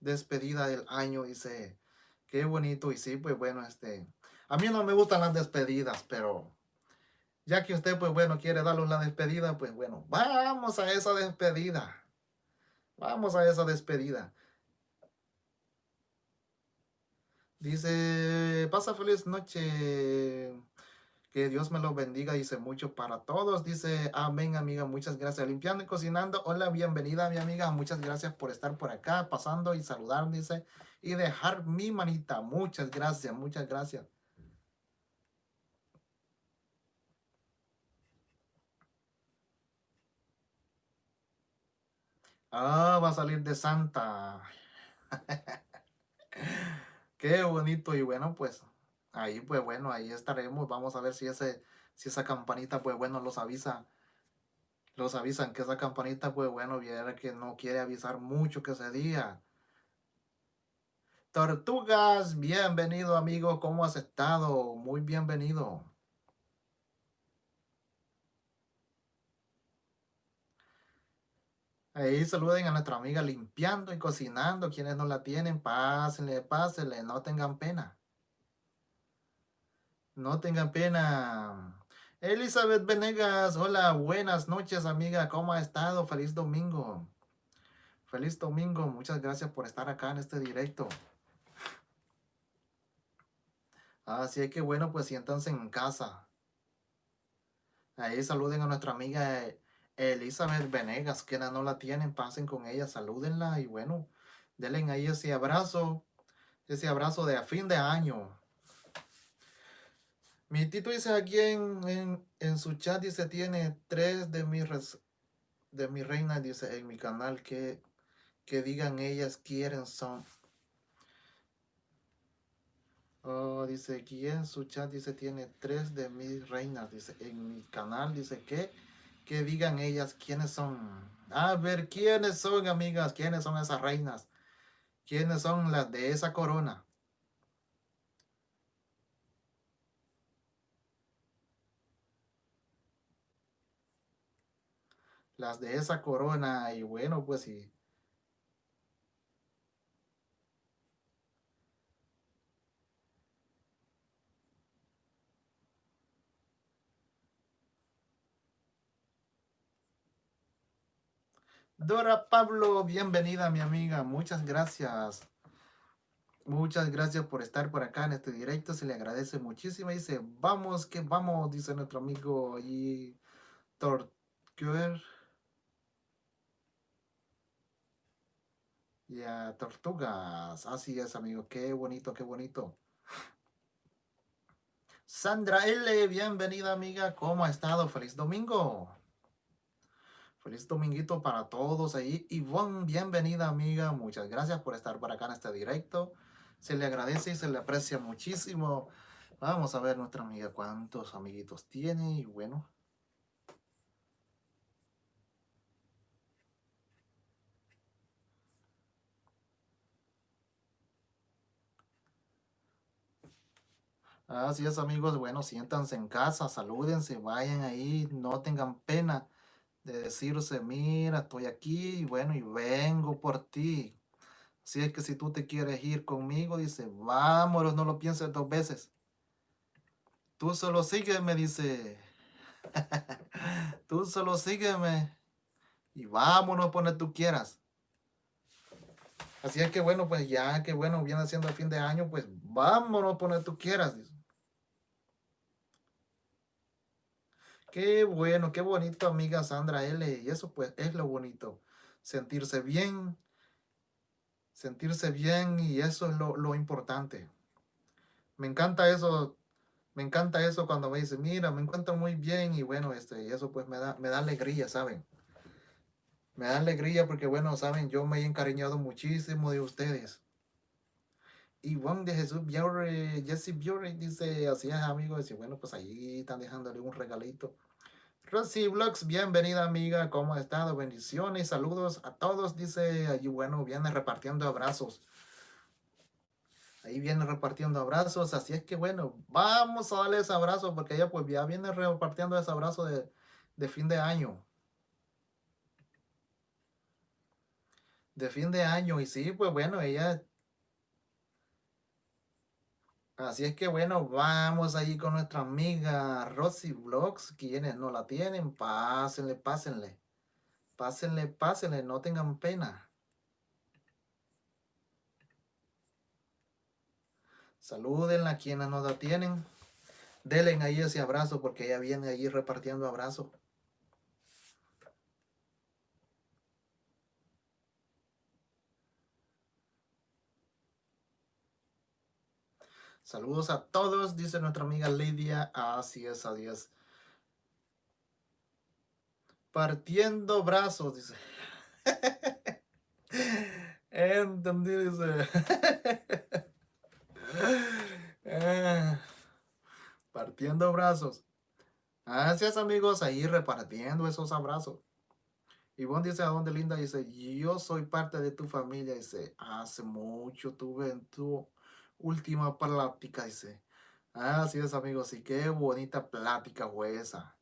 despedida del año, dice, qué bonito. Y sí, pues bueno, este, a mí no me gustan las despedidas, pero ya que usted, pues bueno, quiere darle una despedida, pues bueno, vamos a esa despedida. Vamos a esa despedida. Dice, pasa feliz noche. Que Dios me lo bendiga, dice mucho para todos. Dice, amén, amiga, muchas gracias. Limpiando y cocinando. Hola, bienvenida, mi amiga. Muchas gracias por estar por acá, pasando y saludar, dice. Y dejar mi manita. Muchas gracias, muchas gracias. Ah, va a salir de Santa. Qué bonito y bueno, pues ahí pues bueno, ahí estaremos. Vamos a ver si ese si esa campanita pues bueno los avisa. Los avisan que esa campanita pues bueno, viera que no quiere avisar mucho que ese día. Tortugas, bienvenido amigo, ¿cómo has estado? Muy bienvenido. Ahí saluden a nuestra amiga limpiando y cocinando. Quienes no la tienen, pásenle, pásenle, no tengan pena. No tengan pena. Elizabeth Venegas, hola, buenas noches amiga, ¿cómo ha estado? Feliz domingo. Feliz domingo, muchas gracias por estar acá en este directo. Así que bueno, pues siéntanse en casa. Ahí saluden a nuestra amiga Elizabeth Venegas, que no la tienen, pasen con ella, salúdenla y bueno, denle ahí ese abrazo, ese abrazo de a fin de año. Mi Tito dice aquí en, en, su chat, dice, tiene tres de mis, de mi reina, dice, en mi canal, que, que digan ellas quieren son. Oh, dice aquí en su chat, dice, tiene tres de mis reinas, dice, en mi canal, dice que que digan ellas quiénes son. A ver, quiénes son, amigas, quiénes son esas reinas. ¿Quiénes son las de esa corona? Las de esa corona. Y bueno, pues sí. Dora Pablo, bienvenida mi amiga, muchas gracias. Muchas gracias por estar por acá en este directo, se le agradece muchísimo. Dice, vamos que vamos, dice nuestro amigo y Tortuer. Ya, tortugas, así es amigo, qué bonito, qué bonito. Sandra L, bienvenida amiga, ¿cómo ha estado? Feliz domingo. Feliz dominguito para todos ahí. Ivonne, bienvenida amiga. Muchas gracias por estar por acá en este directo. Se le agradece y se le aprecia muchísimo. Vamos a ver nuestra amiga cuántos amiguitos tiene y bueno. Así es amigos, bueno, siéntanse en casa, salúdense, vayan ahí, no tengan pena de decirse, mira, estoy aquí, y bueno, y vengo por ti. Si es que si tú te quieres ir conmigo, dice, vámonos, no lo pienses dos veces. Tú solo sígueme, dice. tú solo sígueme. Y vámonos por donde tú quieras. Así es que bueno, pues ya que bueno, viene siendo el fin de año, pues vámonos por donde tú quieras, dice. Qué bueno, qué bonito, amiga Sandra L. Y eso pues es lo bonito. Sentirse bien, sentirse bien y eso es lo, importante. Me encanta eso, me encanta eso cuando me dicen, mira, me encuentro muy bien y bueno, este, y eso pues me da, me da alegría, ¿saben? Me da alegría porque bueno, saben, yo me he encariñado muchísimo de ustedes. Y Juan de Jesús Biore, Jesse Biore dice, así es amigos, y bueno, pues ahí están dejándole un regalito. Rosy Vlogs, bienvenida amiga, ¿cómo ha estado? Bendiciones, saludos a todos, dice allí, bueno, viene repartiendo abrazos. Ahí viene repartiendo abrazos, así es que bueno, vamos a darle ese abrazo porque ella pues ya viene repartiendo ese abrazo de, de fin de año. De fin de año y sí, pues bueno, ella Así es que bueno, vamos ahí con nuestra amiga Rosy Vlogs. Quienes no la tienen, pásenle, pásenle. Pásenle, pásenle, no tengan pena. Salúdenla quienes no la tienen. Denle ahí ese abrazo porque ella viene ahí repartiendo abrazos. Saludos a todos, dice nuestra amiga Lidia. Así es, adiós. Partiendo brazos, dice. Entendí, dice. Partiendo brazos. Gracias amigos, ahí repartiendo esos abrazos. Y Ivonne dice, ¿a dónde linda? Dice, yo soy parte de tu familia. Dice, hace mucho tuve en tu última plática, dice. Así es, amigos, y qué bonita plática fue esa.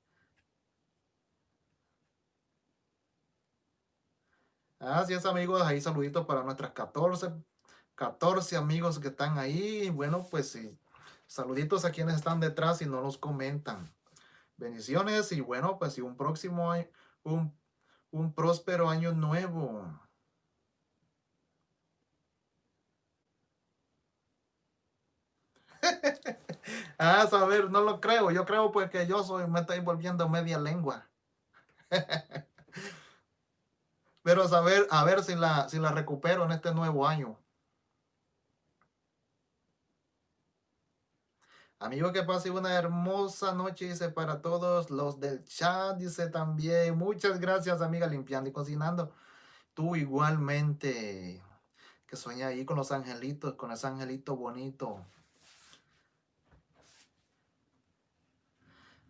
Así es, amigos, ahí saluditos para nuestras 14, 14 amigos que están ahí. Bueno, pues sí, saluditos a quienes están detrás y no los comentan. Bendiciones y bueno, pues y un próximo año, un, un próspero año nuevo. ah, saber, no lo creo. Yo creo pues que yo soy, me estoy volviendo media lengua. Pero saber, a ver si la, si la recupero en este nuevo año. Amigo, que pase una hermosa noche, dice para todos los del chat, dice también. Muchas gracias, amiga, limpiando y cocinando. Tú igualmente, que sueña ahí con los angelitos, con ese angelito bonito.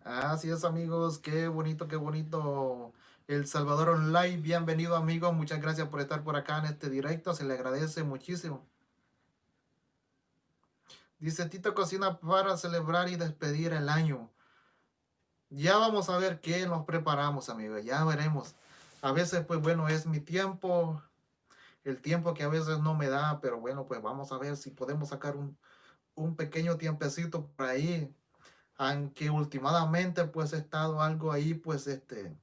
Así es amigos, qué bonito, qué bonito. El Salvador Online, bienvenido amigos, muchas gracias por estar por acá en este directo, se le agradece muchísimo. Dice Tito Cocina para celebrar y despedir el año. Ya vamos a ver qué nos preparamos amigos, ya veremos. A veces pues bueno es mi tiempo, el tiempo que a veces no me da, pero bueno pues vamos a ver si podemos sacar un, un pequeño tiempecito por ahí aunque últimamente pues he estado algo ahí, pues este,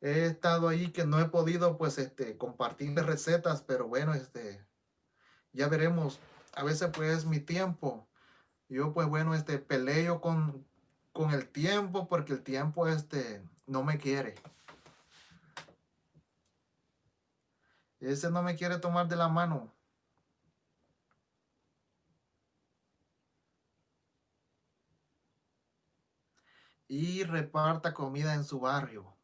he estado ahí que no he podido pues este, compartir recetas, pero bueno, este, ya veremos, a veces pues es mi tiempo, yo pues bueno, este, peleo con, con el tiempo porque el tiempo este, no me quiere. Ese no me quiere tomar de la mano. Y reparta comida en su barrio.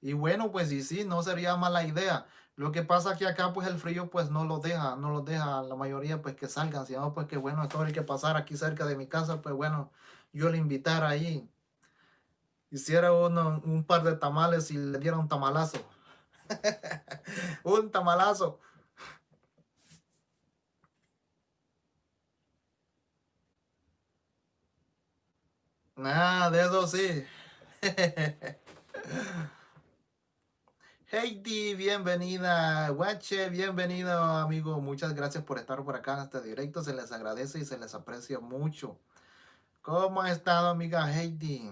Y bueno, pues y sí, no sería mala idea. Lo que pasa que acá pues el frío pues no lo deja, no lo deja la mayoría pues que salgan, sino pues que bueno, todo el que pasar aquí cerca de mi casa, pues bueno, yo le invitara ahí. Hiciera uno, un par de tamales y le diera un tamalazo. un tamalazo. Ah, de eso sí. Heidi, bienvenida. Guache, bienvenido, amigo. Muchas gracias por estar por acá en este directo. Se les agradece y se les aprecia mucho. ¿Cómo ha estado, amiga Heidi?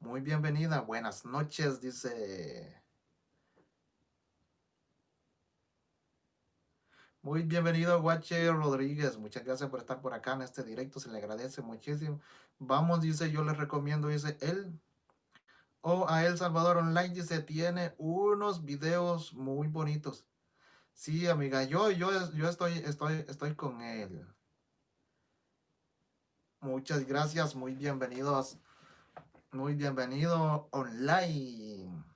Muy bienvenida. Buenas noches, dice. Muy bienvenido, Guache Rodríguez. Muchas gracias por estar por acá en este directo. Se le agradece muchísimo. Vamos, dice, yo les recomiendo, dice, él o a El Salvador Online, dice, tiene unos videos muy bonitos. Sí, amiga, yo, yo, yo estoy, estoy, estoy con él. Muchas gracias, muy bienvenidos. Muy bienvenido online.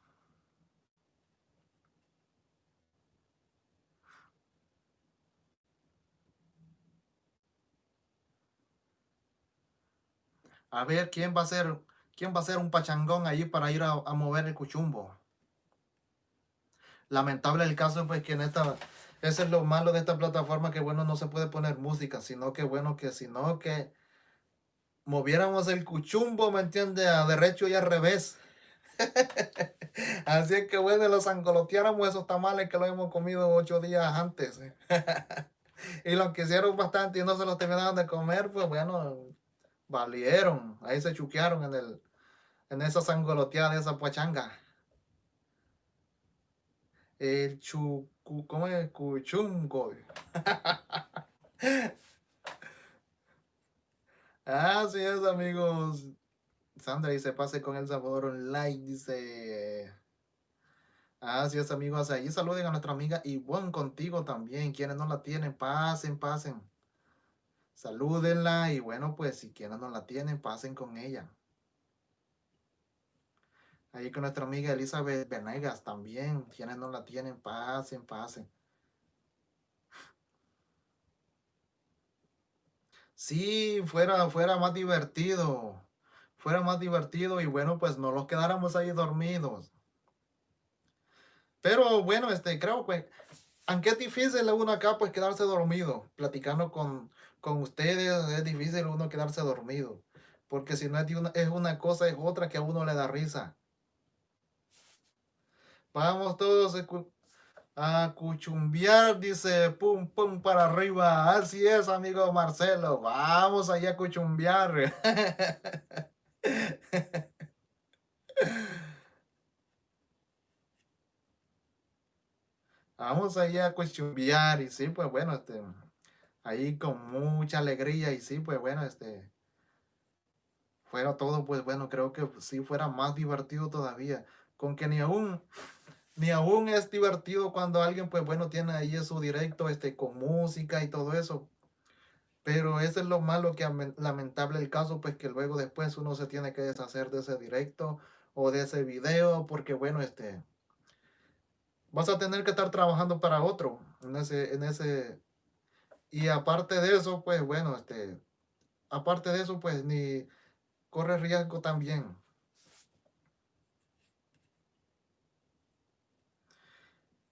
A ver quién va a ser, quién va a ser un pachangón ahí para ir a, mover el cuchumbo. Lamentable el caso, pues que en esta, Eso es lo malo de esta plataforma, que bueno, no se puede poner música, sino que bueno, que sino que moviéramos el cuchumbo, ¿me entiende? A derecho y al revés. Así es que bueno, los angoloteáramos esos tamales que lo hemos comido ocho días antes. y los quisieron bastante y no se los terminaron de comer, pues bueno, valieron. Ahí se chuquearon en el en esa sangoloteada de esa pachanga. El chucu, ¿cómo es? Cuchungo. Así es, amigos. Sandra dice, pase con el sabor online, dice. Así es, amigos. Ahí saluden a nuestra amiga buen contigo también. Quienes no la tienen, pasen, pasen. Salúdenla y bueno, pues si quienes no la tienen, pasen con ella. Ahí con nuestra amiga Elizabeth Venegas también. Quienes no la tienen, pasen, pasen. Sí, fuera, fuera más divertido. Fuera más divertido y bueno, pues no los quedáramos ahí dormidos. Pero bueno, este, creo que, aunque es difícil uno acá, pues quedarse dormido, platicando con, con ustedes, es difícil uno quedarse dormido. Porque si no es, una, es una cosa, es otra que a uno le da risa. Vamos todos a cuchumbiar, dice, pum, pum, para arriba. Así es, amigo Marcelo. Vamos allá a cuchumbiar. Vamos allá a cuchumbiar. Y sí, pues bueno, este, ahí con mucha alegría. Y sí, pues bueno, este, fuera todo, pues bueno, creo que sí fuera más divertido todavía. Con que ni aún ni aún es divertido cuando alguien, pues bueno, tiene ahí su directo este, con música y todo eso. Pero eso es lo malo que lamentable el caso, pues que luego después uno se tiene que deshacer de ese directo o de ese video, porque bueno, este, vas a tener que estar trabajando para otro en ese, en ese, y aparte de eso, pues bueno, este, aparte de eso, pues ni corre riesgo también.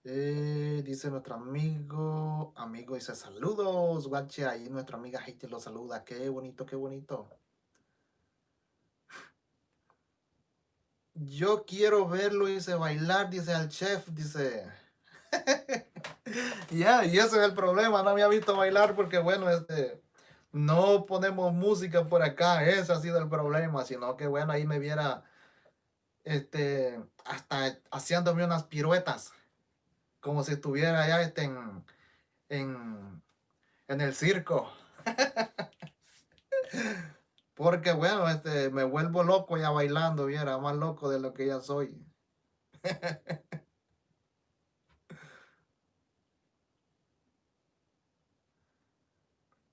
Eh, dice nuestro amigo, amigo dice saludos, guache, ahí nuestra amiga Haiti lo saluda, qué bonito, qué bonito. Yo quiero verlo, dice, bailar, dice al chef, dice. ya, y ese es el problema, no me ha visto bailar porque, bueno, este, no ponemos música por acá, ese ha sido el problema, sino que, bueno, ahí me viera, este, hasta haciéndome unas piruetas como si estuviera allá este, en, en, en el circo. Porque bueno, este, me vuelvo loco ya bailando, viera, más loco de lo que ya soy.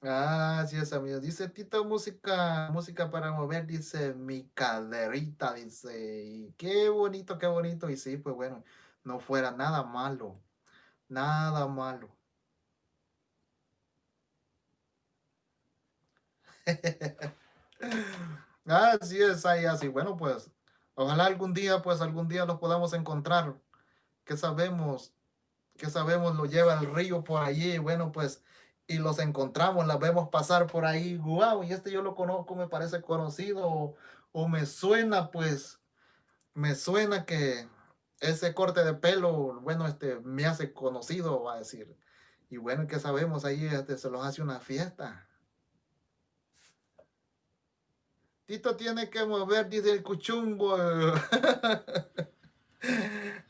Ah, sí es, amigo. Dice Tito, música, música para mover, dice mi caderita, dice. Y qué bonito, qué bonito. Y sí, pues bueno, no fuera nada malo, nada malo. Así es, ahí así. Bueno, pues, ojalá algún día, pues algún día los podamos encontrar. ¿Qué sabemos? ¿Qué sabemos? Lo lleva el río por allí. Bueno, pues, y los encontramos, las vemos pasar por ahí. Wow, y este yo lo conozco, me parece conocido o me suena, pues, me suena que ese corte de pelo, bueno, este, me hace conocido, va a decir. Y bueno, que sabemos, ahí este, se los hace una fiesta. Tito tiene que mover, dice el cuchumbo.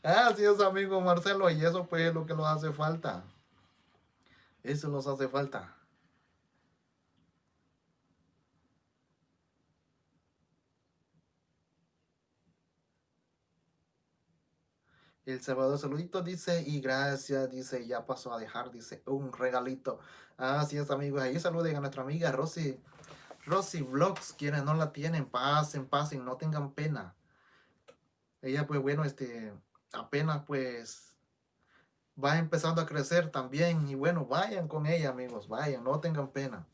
Así es, amigo Marcelo, y eso pues es lo que nos hace falta. Eso nos hace falta. El Salvador saludito dice, y gracias, dice, ya pasó a dejar, dice, un regalito. Así es, amigos. Ahí saluden a nuestra amiga Rosy. Rosy Vlogs, quienes no la tienen, pasen, pasen, no tengan pena. Ella, pues bueno, este, apenas pues va empezando a crecer también. Y bueno, vayan con ella, amigos, vayan, no tengan pena.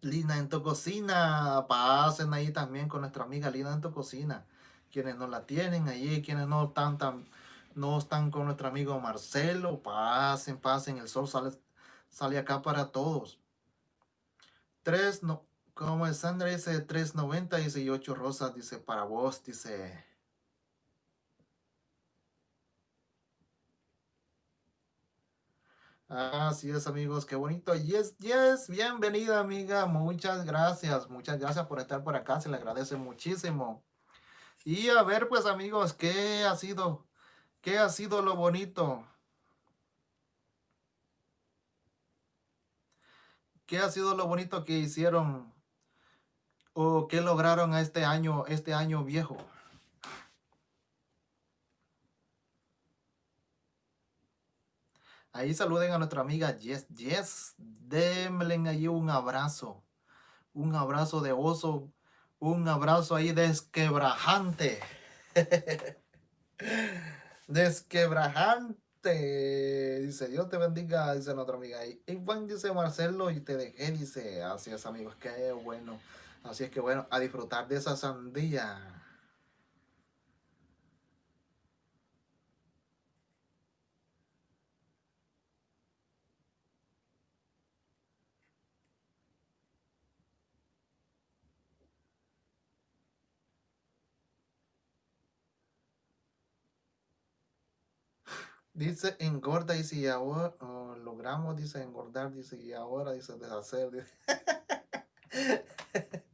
Lina en tu cocina. Pasen ahí también con nuestra amiga Lina en tu cocina. quienes no la tienen allí, quienes no están tan, no están con nuestro amigo Marcelo, pasen, pasen, el sol sale, sale acá para todos. Tres, no, como Sandra dice, 390, dice, y ocho rosas, dice, para vos, dice. Así es, amigos, qué bonito. Yes, yes, bienvenida, amiga. Muchas gracias, muchas gracias por estar por acá. Se le agradece muchísimo. Y a ver, pues, amigos, ¿qué ha sido? ¿Qué ha sido lo bonito? ¿Qué ha sido lo bonito que hicieron o qué lograron este año, este año viejo? Ahí saluden a nuestra amiga Jess. Jess, denle ahí un abrazo. Un abrazo de oso. Un abrazo ahí desquebrajante. desquebrajante. Dice, Dios te bendiga, dice nuestra amiga. Y buen dice Marcelo, y te dejé, dice, así es amigos, qué bueno. Así es que bueno, a disfrutar de esa sandía. Dice engorda, dice, y ahora logramos, dice engordar, dice, y ahora dice deshacer. Dice.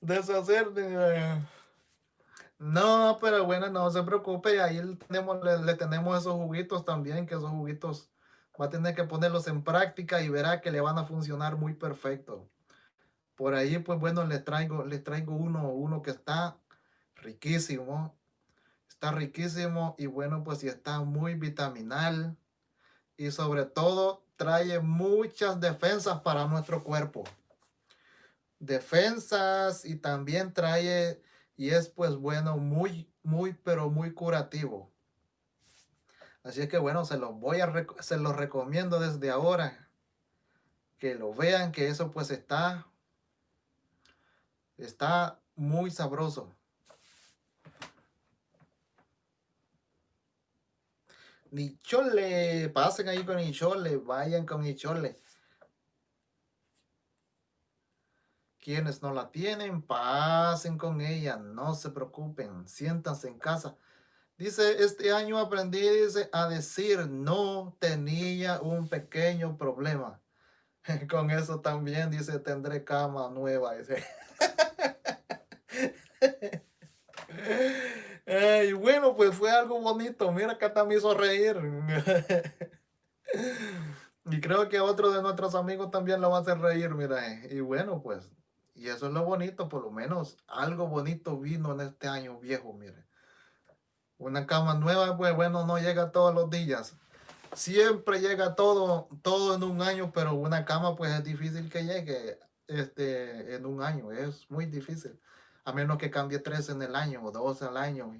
deshacer. No, pero bueno, no se preocupe, ahí tenemos, le, tenemos esos juguitos también, que esos juguitos va a tener que ponerlos en práctica y verá que le van a funcionar muy perfecto. Por ahí, pues bueno, les traigo, les traigo uno, uno que está riquísimo. Está riquísimo y bueno, pues sí está muy vitaminal. Y sobre todo trae muchas defensas para nuestro cuerpo. Defensas y también trae y es pues bueno, muy, muy, pero muy curativo. Así es que bueno, se los voy a, se los recomiendo desde ahora. Que lo vean, que eso pues está, está muy sabroso. Nichole, pasen ahí con Nichole, vayan con Nichole. Quienes no la tienen, pasen con ella, no se preocupen, siéntanse en casa. Dice, este año aprendí a decir no tenía un pequeño problema. Con eso también dice, tendré cama nueva. Dice. Y bueno, pues fue algo bonito. Mira, que hasta me hizo reír. y creo que otro de nuestros amigos también lo va a hacer reír, mira. Y bueno, pues, y eso es lo bonito, por lo menos algo bonito vino en este año viejo, mire. Una cama nueva, pues bueno, no llega todos los días. Siempre llega todo, todo en un año, pero una cama pues es difícil que llegue este, en un año. Es muy difícil a menos que cambie tres en el año o dos al año.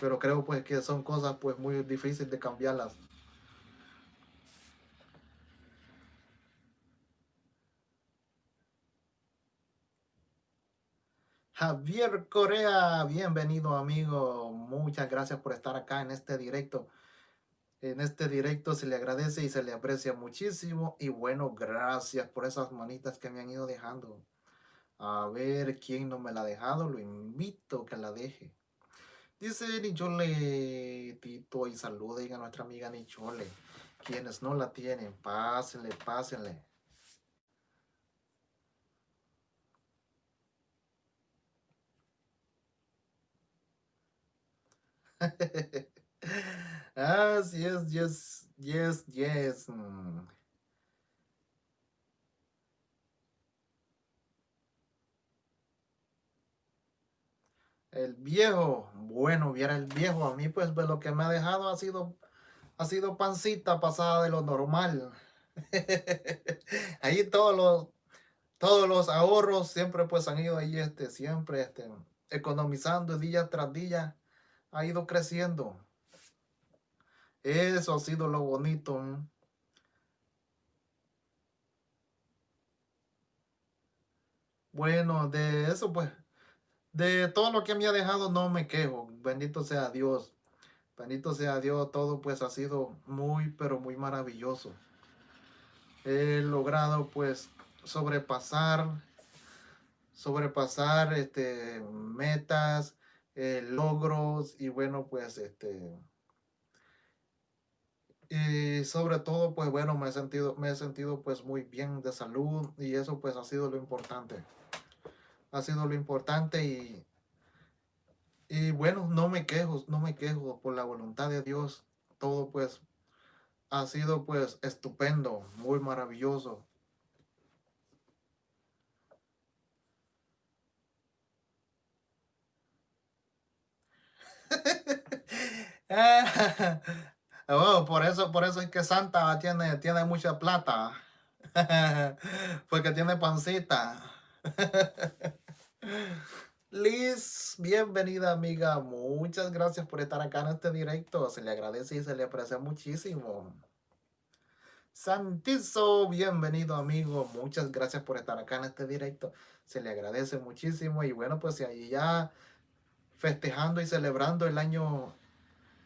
Pero creo pues que son cosas pues muy difíciles de cambiarlas. Javier Corea, bienvenido amigo. Muchas gracias por estar acá en este directo. En este directo se le agradece y se le aprecia muchísimo. Y bueno, gracias por esas manitas que me han ido dejando. A ver quién no me la ha dejado, lo invito a que la deje. Dice Nichole Tito y saluden a nuestra amiga Nichole. Quienes no la tienen, pásenle, pásenle. ah, yes, yes, yes, yes. Mm. El viejo, bueno, viera el viejo, a mí pues, pues, lo que me ha dejado ha sido, ha sido pancita pasada de lo normal. ahí todos los, todos los ahorros siempre pues han ido ahí, este, siempre este, economizando día tras día, ha ido creciendo. Eso ha sido lo bonito. Bueno, de eso pues de todo lo que me ha dejado no me quejo. Bendito sea Dios. Bendito sea Dios, todo pues ha sido muy, pero muy maravilloso. He logrado pues sobrepasar, sobrepasar este, metas, eh, logros y bueno pues este, y sobre todo pues bueno me he sentido, me he sentido pues muy bien de salud y eso pues ha sido lo importante. Ha sido lo importante y y bueno, no me quejo, no me quejo por la voluntad de Dios. Todo pues ha sido pues estupendo, muy maravilloso. oh, por eso, por eso es que Santa tiene, tiene mucha plata. Porque tiene pancita. Liz, bienvenida amiga. Muchas gracias por estar acá en este directo. Se le agradece y se le aprecia muchísimo. Santizo, bienvenido amigo. Muchas gracias por estar acá en este directo. Se le agradece muchísimo. Y bueno, pues ahí ya festejando y celebrando el año,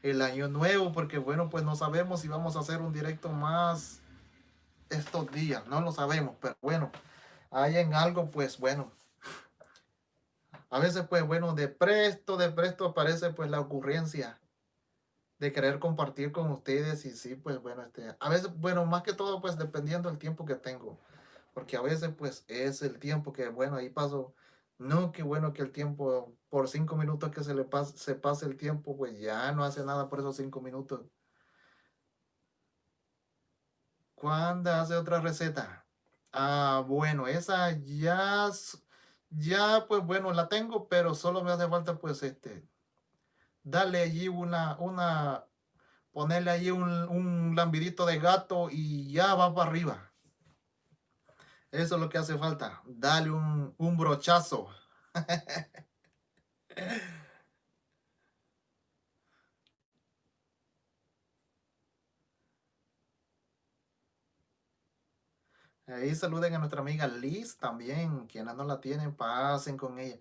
el año nuevo. Porque bueno, pues no sabemos si vamos a hacer un directo más estos días. No lo sabemos, pero bueno, hay en algo, pues bueno, a veces, pues bueno, de presto, de presto aparece pues la ocurrencia de querer compartir con ustedes y sí, pues bueno, este, a veces, bueno, más que todo, pues dependiendo del tiempo que tengo, porque a veces, pues es el tiempo que, bueno, ahí paso, no, qué bueno que el tiempo, por cinco minutos que se le pase, se pase el tiempo, pues ya no hace nada por esos cinco minutos. ¿Cuándo hace otra receta? Ah, bueno, esa ya ya pues bueno, la tengo, pero solo me hace falta pues este, darle allí una, una, ponerle allí un, un lambidito de gato y ya va para arriba. Eso es lo que hace falta, darle un, un brochazo. Ahí saluden a nuestra amiga Liz también, quienes no la tienen, pasen con ella.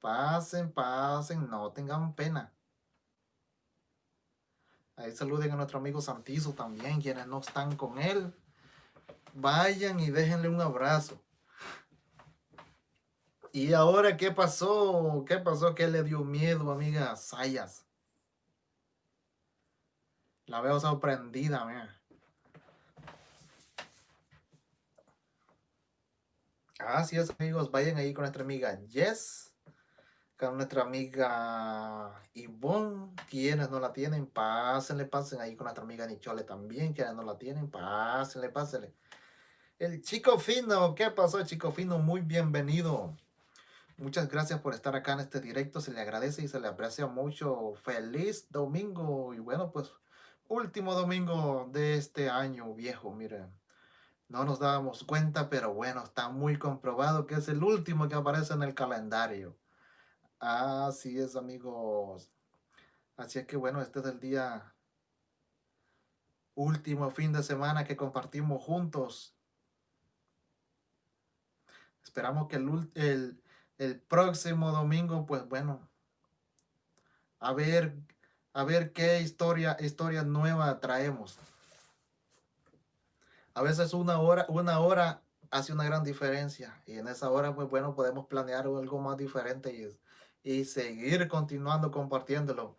Pasen, pasen, no tengan pena. Ahí saluden a nuestro amigo Santizo también, quienes no están con él. Vayan y déjenle un abrazo. ¿Y ahora qué pasó? ¿Qué pasó? ¿Qué le dio miedo, amiga Sayas? La veo sorprendida, mira. Así es, amigos. Vayan ahí con nuestra amiga Jess, con nuestra amiga Yvonne, quienes no la tienen, pásenle, pasen ahí con nuestra amiga Nichole también, quienes no la tienen, pásenle, pásenle. El chico fino, ¿qué pasó, chico fino? Muy bienvenido. Muchas gracias por estar acá en este directo, se le agradece y se le aprecia mucho. Feliz domingo y bueno, pues último domingo de este año viejo, miren. No nos dábamos cuenta, pero bueno, está muy comprobado que es el último que aparece en el calendario. Así es, amigos. Así es que bueno, este es el día último fin de semana que compartimos juntos. Esperamos que el, el, próximo domingo, pues bueno, a ver, a ver qué historia, historia nueva traemos. A veces una hora, una hora hace una gran diferencia y en esa hora, pues bueno, podemos planear algo más diferente y, y seguir continuando compartiéndolo.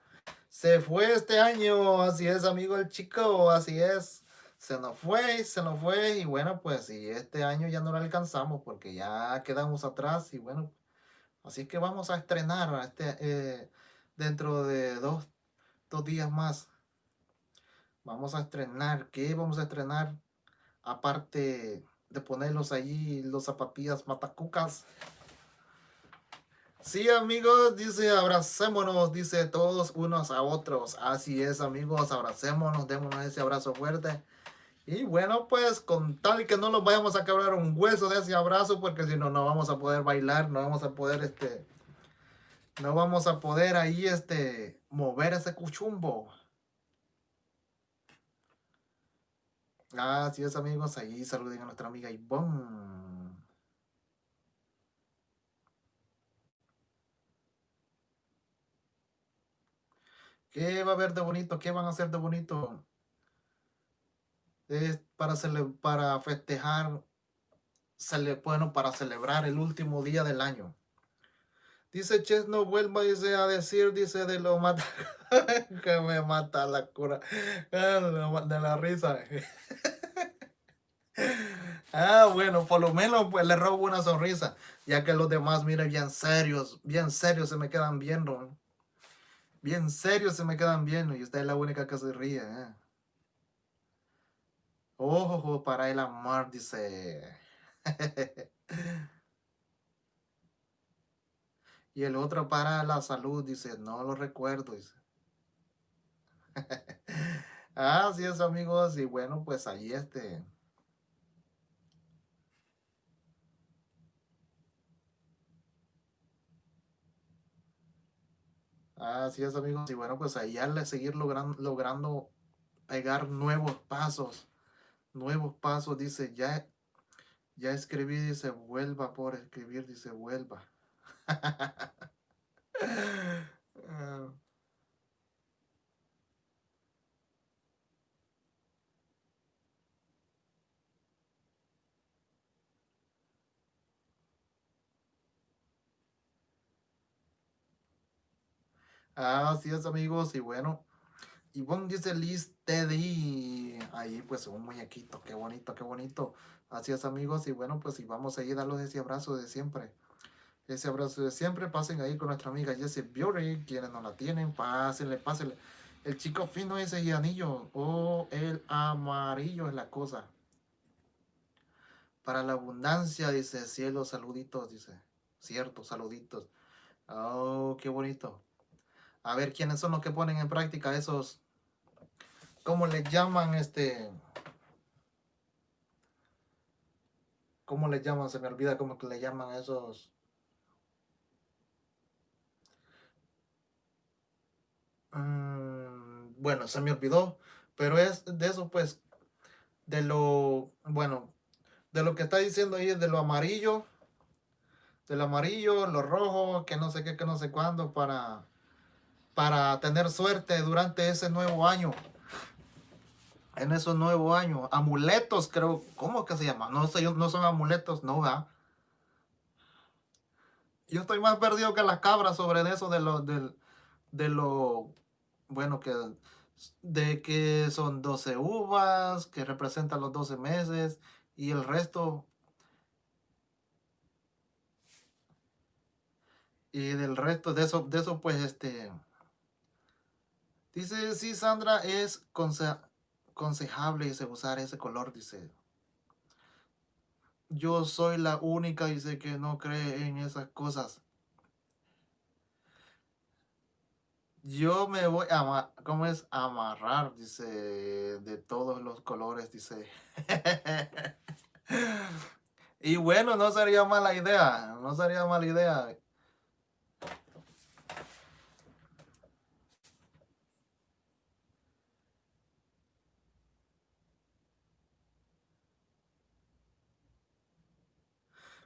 Se fue este año, así es, amigo el chico, así es. Se nos fue, se nos fue y bueno, pues y este año ya no lo alcanzamos porque ya quedamos atrás y bueno, así que vamos a estrenar este, eh, dentro de dos, dos días más. Vamos a estrenar, ¿qué vamos a estrenar? aparte de ponerlos allí los zapatillas matacucas. Sí, amigos, dice abracémonos, dice todos unos a otros. Así es, amigos, abracémonos, démonos ese abrazo fuerte. Y bueno, pues con tal que no los vayamos a quebrar un hueso de ese abrazo, porque si no, no vamos a poder bailar, no vamos a poder, este, no vamos a poder ahí, este, mover ese cuchumbo. Así es, amigos, ahí saluden a nuestra amiga Ivonne. ¿Qué va a haber de bonito? ¿Qué van a hacer de bonito? Es para, para festejar, bueno, para celebrar el último día del año. Dice Ches, no vuelva dice, a decir, dice, de lo mata, que me mata la cura, de la risa. ah, bueno, por lo menos pues le robo una sonrisa, ya que los demás, miren, bien serios, bien serios se me quedan viendo. Bien serios se me quedan viendo y usted es la única que se ríe. ¿eh? Ojo para el amor, dice. Y el otro para la salud, dice, no lo recuerdo, dice. Así es, amigos, y bueno, pues ahí este... Así es, amigos, y bueno, pues ahí al seguir logrando, logrando pegar nuevos pasos, nuevos pasos, dice, ya, ya escribí, dice, vuelva por escribir, dice, vuelva. Así es amigos y bueno, y bueno dice Liz Teddy, ahí pues un muñequito, qué bonito, qué bonito. Así es amigos y bueno pues y vamos a ir a darles ese abrazo de siempre. Ese abrazo de siempre. Pasen ahí con nuestra amiga Jessie Beauty. Quienes no la tienen, pásenle, pásenle. El chico fino ese y anillo. O el amarillo es la cosa. Para la abundancia, dice cielo, saluditos, dice. Cierto, saluditos. Oh, qué bonito. A ver, ¿quiénes son los que ponen en práctica esos? ¿Cómo le llaman este? ¿Cómo le llaman? Se me olvida cómo que le llaman esos Mm, bueno, se me olvidó, pero es de eso pues, de lo, bueno, de lo que está diciendo ahí, de lo amarillo, del amarillo, lo rojo, que no sé qué, que no sé cuándo, para, para tener suerte durante ese nuevo año. En esos nuevos años. Amuletos, creo, ¿cómo que se llama? No sé, no son amuletos, no, va. Yo estoy más perdido que las cabras sobre eso de lo, de lo bueno, que de que son 12 uvas, que representan los 12 meses, y el resto, y del resto de eso, de eso pues, este, dice, sí, Sandra, es aconsejable, dice, usar ese color, dice, yo soy la única, dice, que no cree en esas cosas. Yo me voy a, ¿cómo es? amarrar, dice, de todos los colores, dice. y bueno, no sería mala idea, no sería mala idea.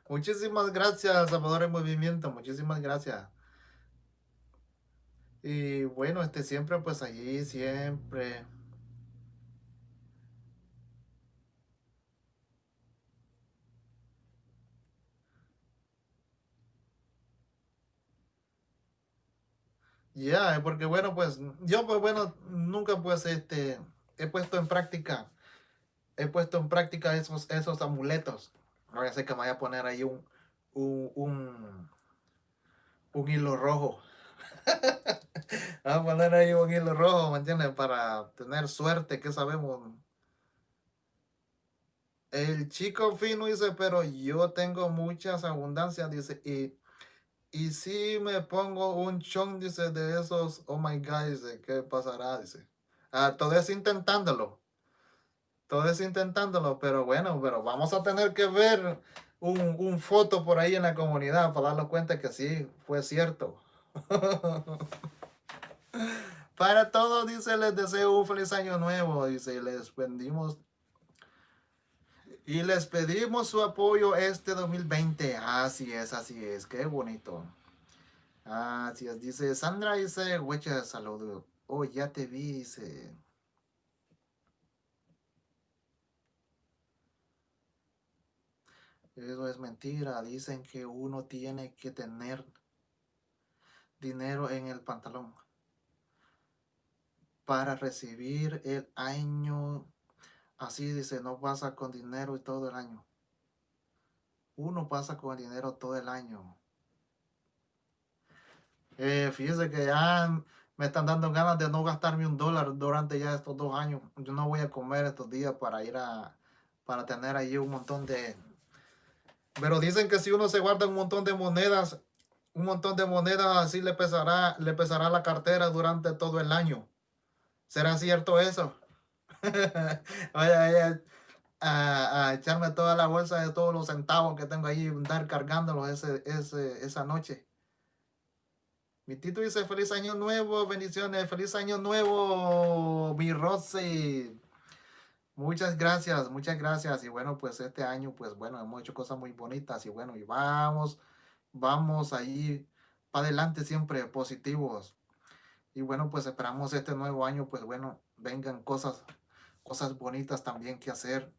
Muchísimas gracias, Salvador en Movimiento. Muchísimas gracias. Y bueno, este siempre, pues allí, siempre. Ya, porque bueno, pues yo pues bueno, nunca pues este, he puesto en práctica, he puesto en práctica esos, esos amuletos. No voy a que me vaya a poner ahí un, un, un, hilo rojo. Vamos a poner ahí un hilo rojo, ¿me entiendes? Para tener suerte, que sabemos. El chico fino dice, pero yo tengo muchas abundancias, dice, y, y si me pongo un chon, dice, de esos, oh my God, dice, ¿qué pasará? Dice, ah, es intentándolo, todo es intentándolo, pero bueno, pero vamos a tener que ver un, un foto por ahí en la comunidad para darnos cuenta que sí, fue cierto. Para todos, dice, les deseo un feliz año nuevo. Dice, les pedimos y les pedimos su apoyo este 2020. Así es, así es. Qué bonito. Así es. Dice Sandra, dice, huecha, saludo. oh, ya te vi, dice. Eso es mentira. Dicen que uno tiene que tener dinero en el pantalón para recibir el año. Así dice, no pasa con dinero y todo el año. Uno pasa con dinero todo el año. Eh, fíjese que ya me están dando ganas de no gastarme un dólar durante ya estos dos años. Yo no voy a comer estos días para ir a, para tener ahí un montón de, pero dicen que si uno se guarda un montón de monedas, un montón de monedas así le pesará, le pesará la cartera durante todo el año. ¿Será cierto eso? Voy a, echarme toda la bolsa de todos los centavos que tengo ahí, andar cargándolos ese, esa noche. Mi Tito dice, feliz año nuevo, bendiciones, feliz año nuevo, mi Rosy. Muchas gracias, muchas gracias. Y bueno, pues este año, pues bueno, hemos hecho cosas muy bonitas y bueno, y vamos, vamos ahí para adelante siempre positivos. Y bueno, pues esperamos este nuevo año, pues bueno, vengan cosas, cosas bonitas también que hacer.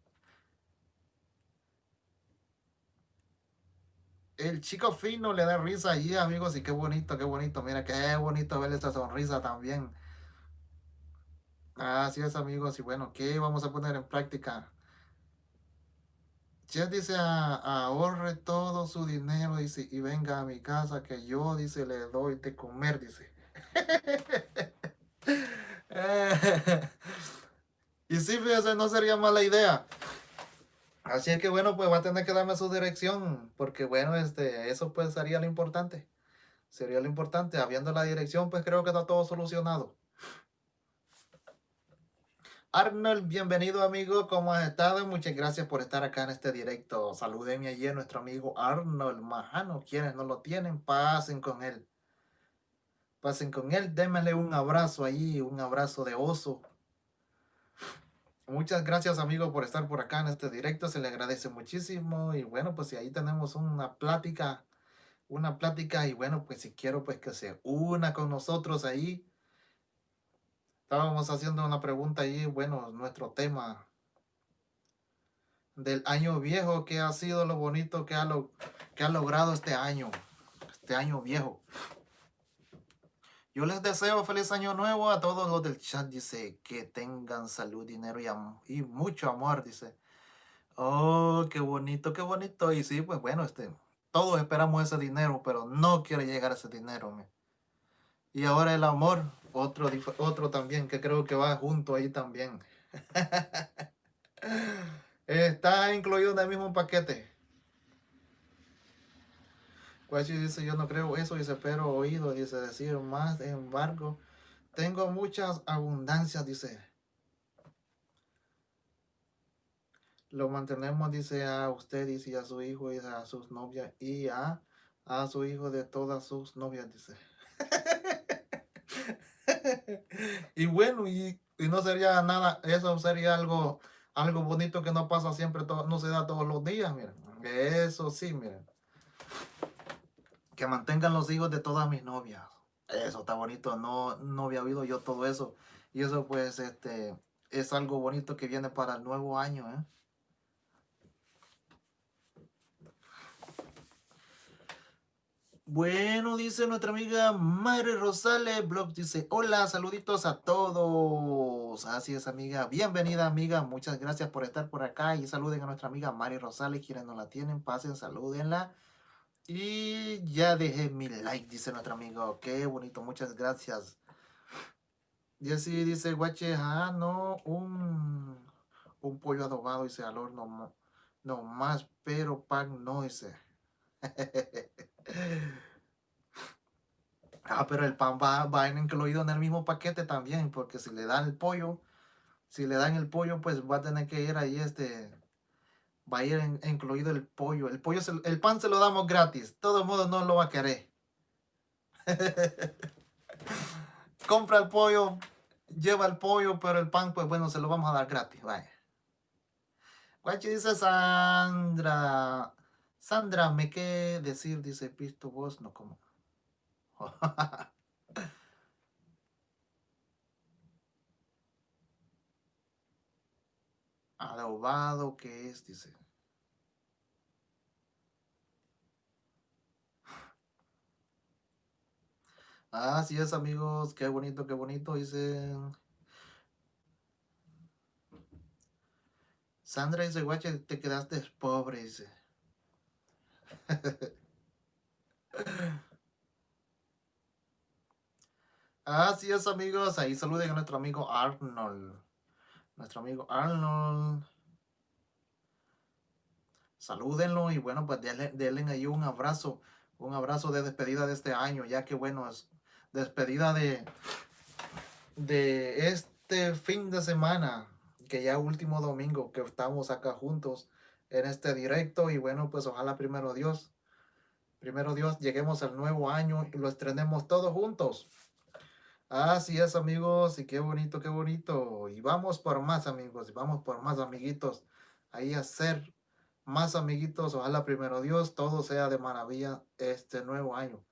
El chico fino le da risa allí, amigos, y qué bonito, qué bonito. Mira, qué bonito ver esta sonrisa también. Así es, amigos. Y bueno, ¿qué vamos a poner en práctica? Ya dice, ahorre todo su dinero, dice, y venga a mi casa que yo, dice, le doy de comer, dice. y sí, fíjese, no sería mala idea. Así es que bueno, pues va a tener que darme su dirección, porque bueno, este, eso pues sería lo importante. Sería lo importante. Habiendo la dirección, pues creo que está todo solucionado. Arnold, bienvenido amigo, ¿cómo has estado? Muchas gracias por estar acá en este directo. Salúdenme allí nuestro amigo Arnold Majano. Quienes no lo tienen, pasen con él. Pasen con él, démele un abrazo ahí, un abrazo de oso. Muchas gracias amigo por estar por acá en este directo, se le agradece muchísimo. Y bueno, pues ahí tenemos una plática, una plática y bueno, pues si quiero pues que se una con nosotros ahí Estábamos haciendo una pregunta ahí, bueno, nuestro tema del año viejo, ¿qué ha sido lo bonito que ha, lo, que ha logrado este año? Este año viejo. Yo les deseo feliz año nuevo a todos los del chat, dice, que tengan salud, dinero y, y mucho amor, dice. Oh, qué bonito, qué bonito. Y sí, pues bueno, este, todos esperamos ese dinero, pero no quiere llegar ese dinero. Y ahora el amor, otro, otro también que creo que va junto ahí también. Está incluido en el mismo paquete. Guachi dice, yo no creo eso, dice, pero oído, dice, decir más, embargo, tengo muchas abundancias, dice. Lo mantenemos, dice, a usted, dice, a su hijo, y a sus novias, y a, a su hijo de todas sus novias, dice. y bueno, y, no sería nada, eso sería algo, algo bonito que no pasa siempre, no se da todos los días, miren. Eso sí, miren. Que mantengan los hijos de todas mis novias. Eso está bonito, no, no había oído yo todo eso. Y eso pues este es algo bonito que viene para el nuevo año, ¿eh? Bueno, dice nuestra amiga Mari Rosales, blog dice, hola, saluditos a todos. Así es, amiga. Bienvenida, amiga. Muchas gracias por estar por acá. Y saluden a nuestra amiga Mari Rosales. Quienes no la tienen, pasen, salúdenla. Y ya dejé mi like, dice nuestro amigo. Qué bonito, muchas gracias. Y así dice, guache, ah, no, un, un pollo adobado, dice, al horno, no más, pero pan no, dice. Ah, pero el pan va, va incluido en el mismo paquete también, porque si le dan el pollo, si le dan el pollo, pues va a tener que ir ahí este, va a ir incluido el pollo. El pollo, el pan se lo damos gratis, todo modo no lo va a querer. Compra el pollo, lleva el pollo, pero el pan, pues bueno, se lo vamos a dar gratis, vaya. Guachi dice Sandra, Sandra, me qué decir, dice Pisto vos, no como. Adobado que es, dice. Ah, así es, amigos, qué bonito, qué bonito, dice. Sandra dice, guacha, te quedaste pobre, dice. Así es, amigos. Ahí saluden a nuestro amigo Arnold. Nuestro amigo Arnold. Salúdenlo y bueno, pues denle, denle ahí un abrazo. Un abrazo de despedida de este año, ya que bueno, es despedida de, de este fin de semana, que ya último domingo que estamos acá juntos en este directo y bueno, pues ojalá primero Dios, primero Dios, lleguemos al nuevo año y lo estrenemos todos juntos. Así es amigos, y qué bonito, qué bonito. Y vamos por más amigos, y vamos por más amiguitos, ahí a ser más amiguitos, ojalá primero Dios, todo sea de maravilla este nuevo año.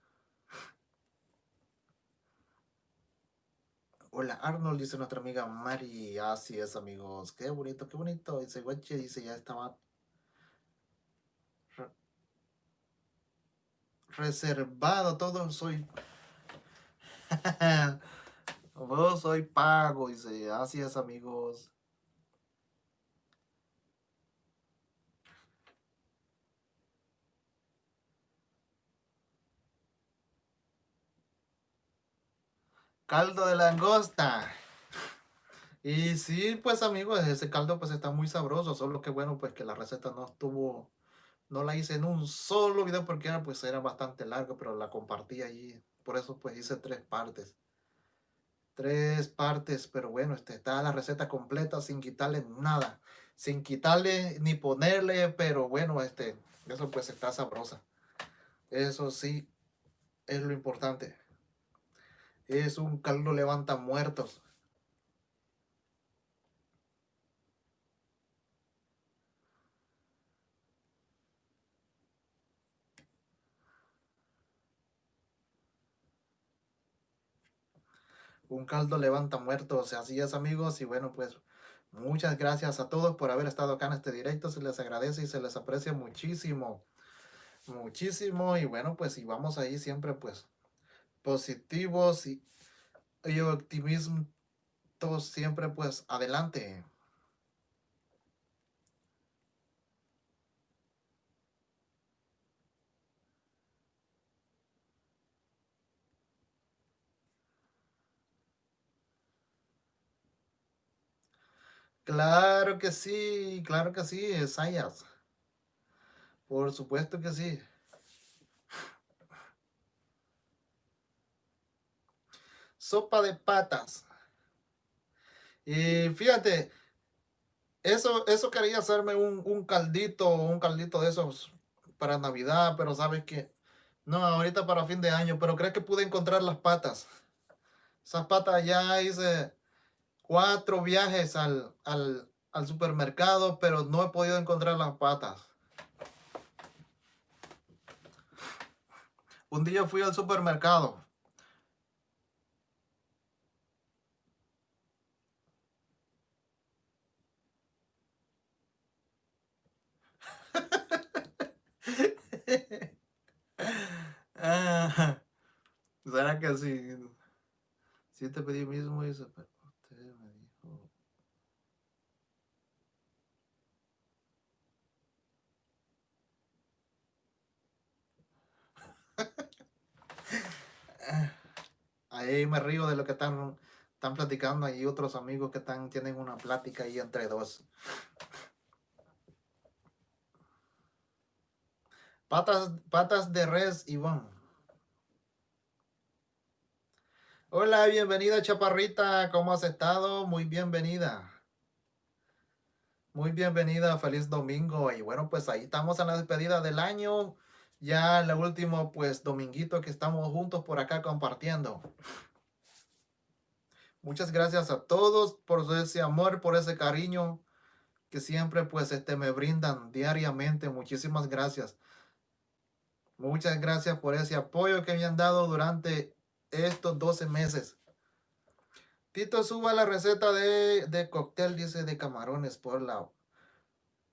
Hola Arnold, dice nuestra amiga Mari. Así es, amigos. Qué bonito, qué bonito. Dice Guache, dice ya estaba reservado. Todo soy. Vos soy pago. Dice, así amigos. Caldo de langosta. Y sí, pues amigos, ese caldo pues está muy sabroso, solo que bueno, pues que la receta no estuvo, no la hice en un solo video porque era, pues era bastante largo, pero la compartí allí, por eso pues hice tres partes. Tres partes, pero bueno, este, está la receta completa sin quitarle nada, sin quitarle ni ponerle, pero bueno, este, eso pues está sabrosa. Eso sí, es lo importante es un caldo levanta muertos. Un caldo levanta muertos, así es amigos, y bueno pues muchas gracias a todos por haber estado acá en este directo, se les agradece y se les aprecia muchísimo, muchísimo, y bueno pues y vamos ahí siempre pues positivos y, y optimismo todos siempre pues adelante. Claro que sí, claro que sí, Sayas. Por supuesto que sí. sopa de patas. Y fíjate, eso, eso quería hacerme un, un caldito, un caldito de esos para Navidad, pero sabes que no, ahorita para fin de año, pero creo que pude encontrar las patas. Esas patas ya hice cuatro viajes al, al, al supermercado, pero no he podido encontrar las patas. Un día fui al supermercado ah, ¿Será que sí? Si te pedí mismo y usted me dijo. Ahí me río de lo que están, están platicando. Hay otros amigos que están, tienen una plática ahí entre dos. Patas, patas de res, Iván. Hola, bienvenida Chaparrita, ¿cómo has estado? Muy bienvenida. Muy bienvenida, feliz domingo. Y bueno, pues ahí estamos en la despedida del año. Ya el último, pues, dominguito que estamos juntos por acá compartiendo. Muchas gracias a todos por ese amor, por ese cariño que siempre, pues, este, me brindan diariamente. Muchísimas gracias. Muchas gracias por ese apoyo que me han dado durante estos 12 meses. Tito suba la receta de, de cóctel, dice, de camarones por la...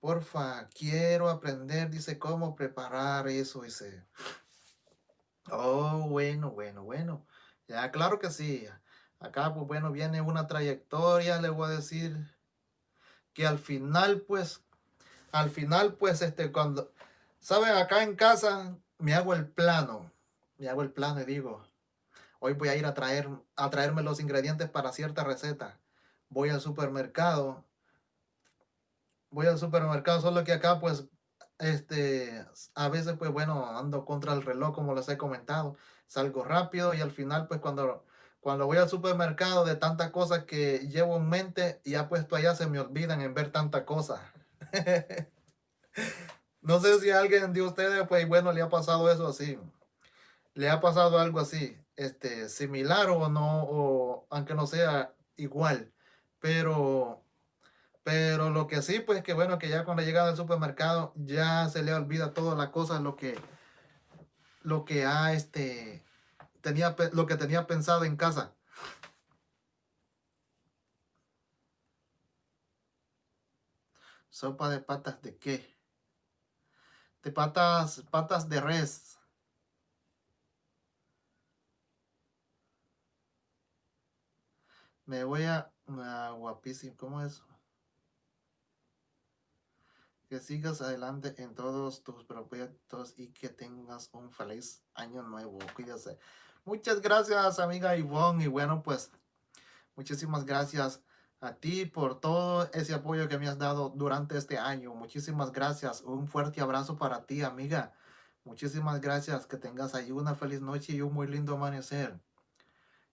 Porfa, quiero aprender, dice, cómo preparar eso, dice. Oh, bueno, bueno, bueno. Ya, claro que sí. Acá, pues bueno, viene una trayectoria, le voy a decir que al final, pues, al final, pues, este, cuando, ¿saben? Acá en casa me hago el plano, me hago el plano y digo, hoy voy a ir a, traer, a traerme los ingredientes para cierta receta. Voy al supermercado, voy al supermercado, solo que acá, pues, este, a veces, pues, bueno, ando contra el reloj, como les he comentado, salgo rápido y al final, pues, cuando cuando voy al supermercado de tantas cosas que llevo en mente, ya puesto allá se me olvidan en ver tantas cosas. no sé si alguien de ustedes, pues bueno, le ha pasado eso así. Le ha pasado algo así, este, similar o no, o aunque no sea igual. Pero, pero lo que sí, pues que bueno, que ya cuando llega al supermercado ya se le olvida todas las cosas, lo que, lo que ha, este, tenía, lo que tenía pensado en casa. Sopa de patas de qué? De patas, patas de res. Me voy a... guapísimo, ¿cómo es? Sigas adelante en todos tus proyectos y que tengas un feliz año nuevo. Cuídese. Muchas gracias, amiga Ivonne. Y bueno, pues, muchísimas gracias a ti por todo ese apoyo que me has dado durante este año. Muchísimas gracias. Un fuerte abrazo para ti, amiga. Muchísimas gracias. Que tengas ahí una feliz noche y un muy lindo amanecer.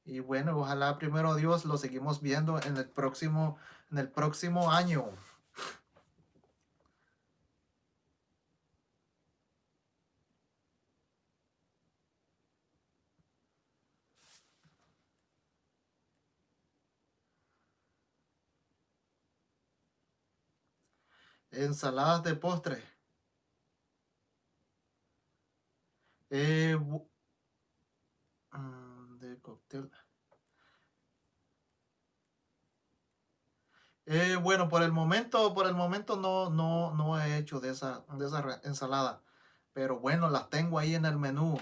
Y bueno, ojalá primero Dios lo seguimos viendo en el próximo, en el próximo año. Ensaladas de postre. Eh, mm, de cóctel. Eh, bueno, por el momento, por el momento no, no, no he hecho de esa, de esa ensalada. Pero bueno, las tengo ahí en el menú.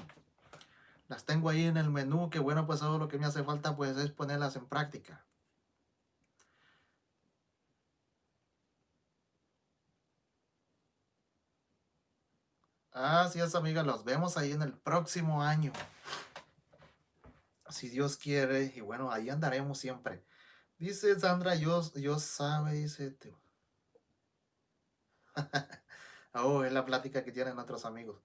Las tengo ahí en el menú, que bueno, pues todo lo que me hace falta pues es ponerlas en práctica. Así es, amiga. Los vemos ahí en el próximo año. Si Dios quiere. Y bueno, ahí andaremos siempre. Dice Sandra, yo, yo sabe, dice. oh, es la plática que tienen otros amigos.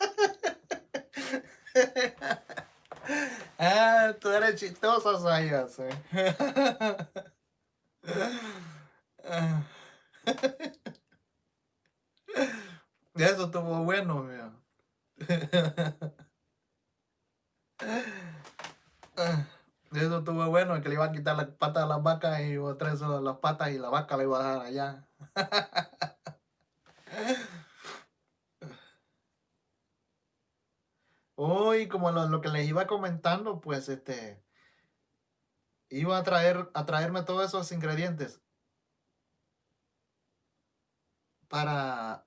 ah, tú eres chistosa, Sayas. Eso estuvo bueno, mío. Eso estuvo bueno, que le iba a quitar la pata a la vaca y iba a traer las patas y la vaca le iba a dar allá. Hoy, como lo, que les iba comentando, pues este iba a traer a traerme todos esos ingredientes para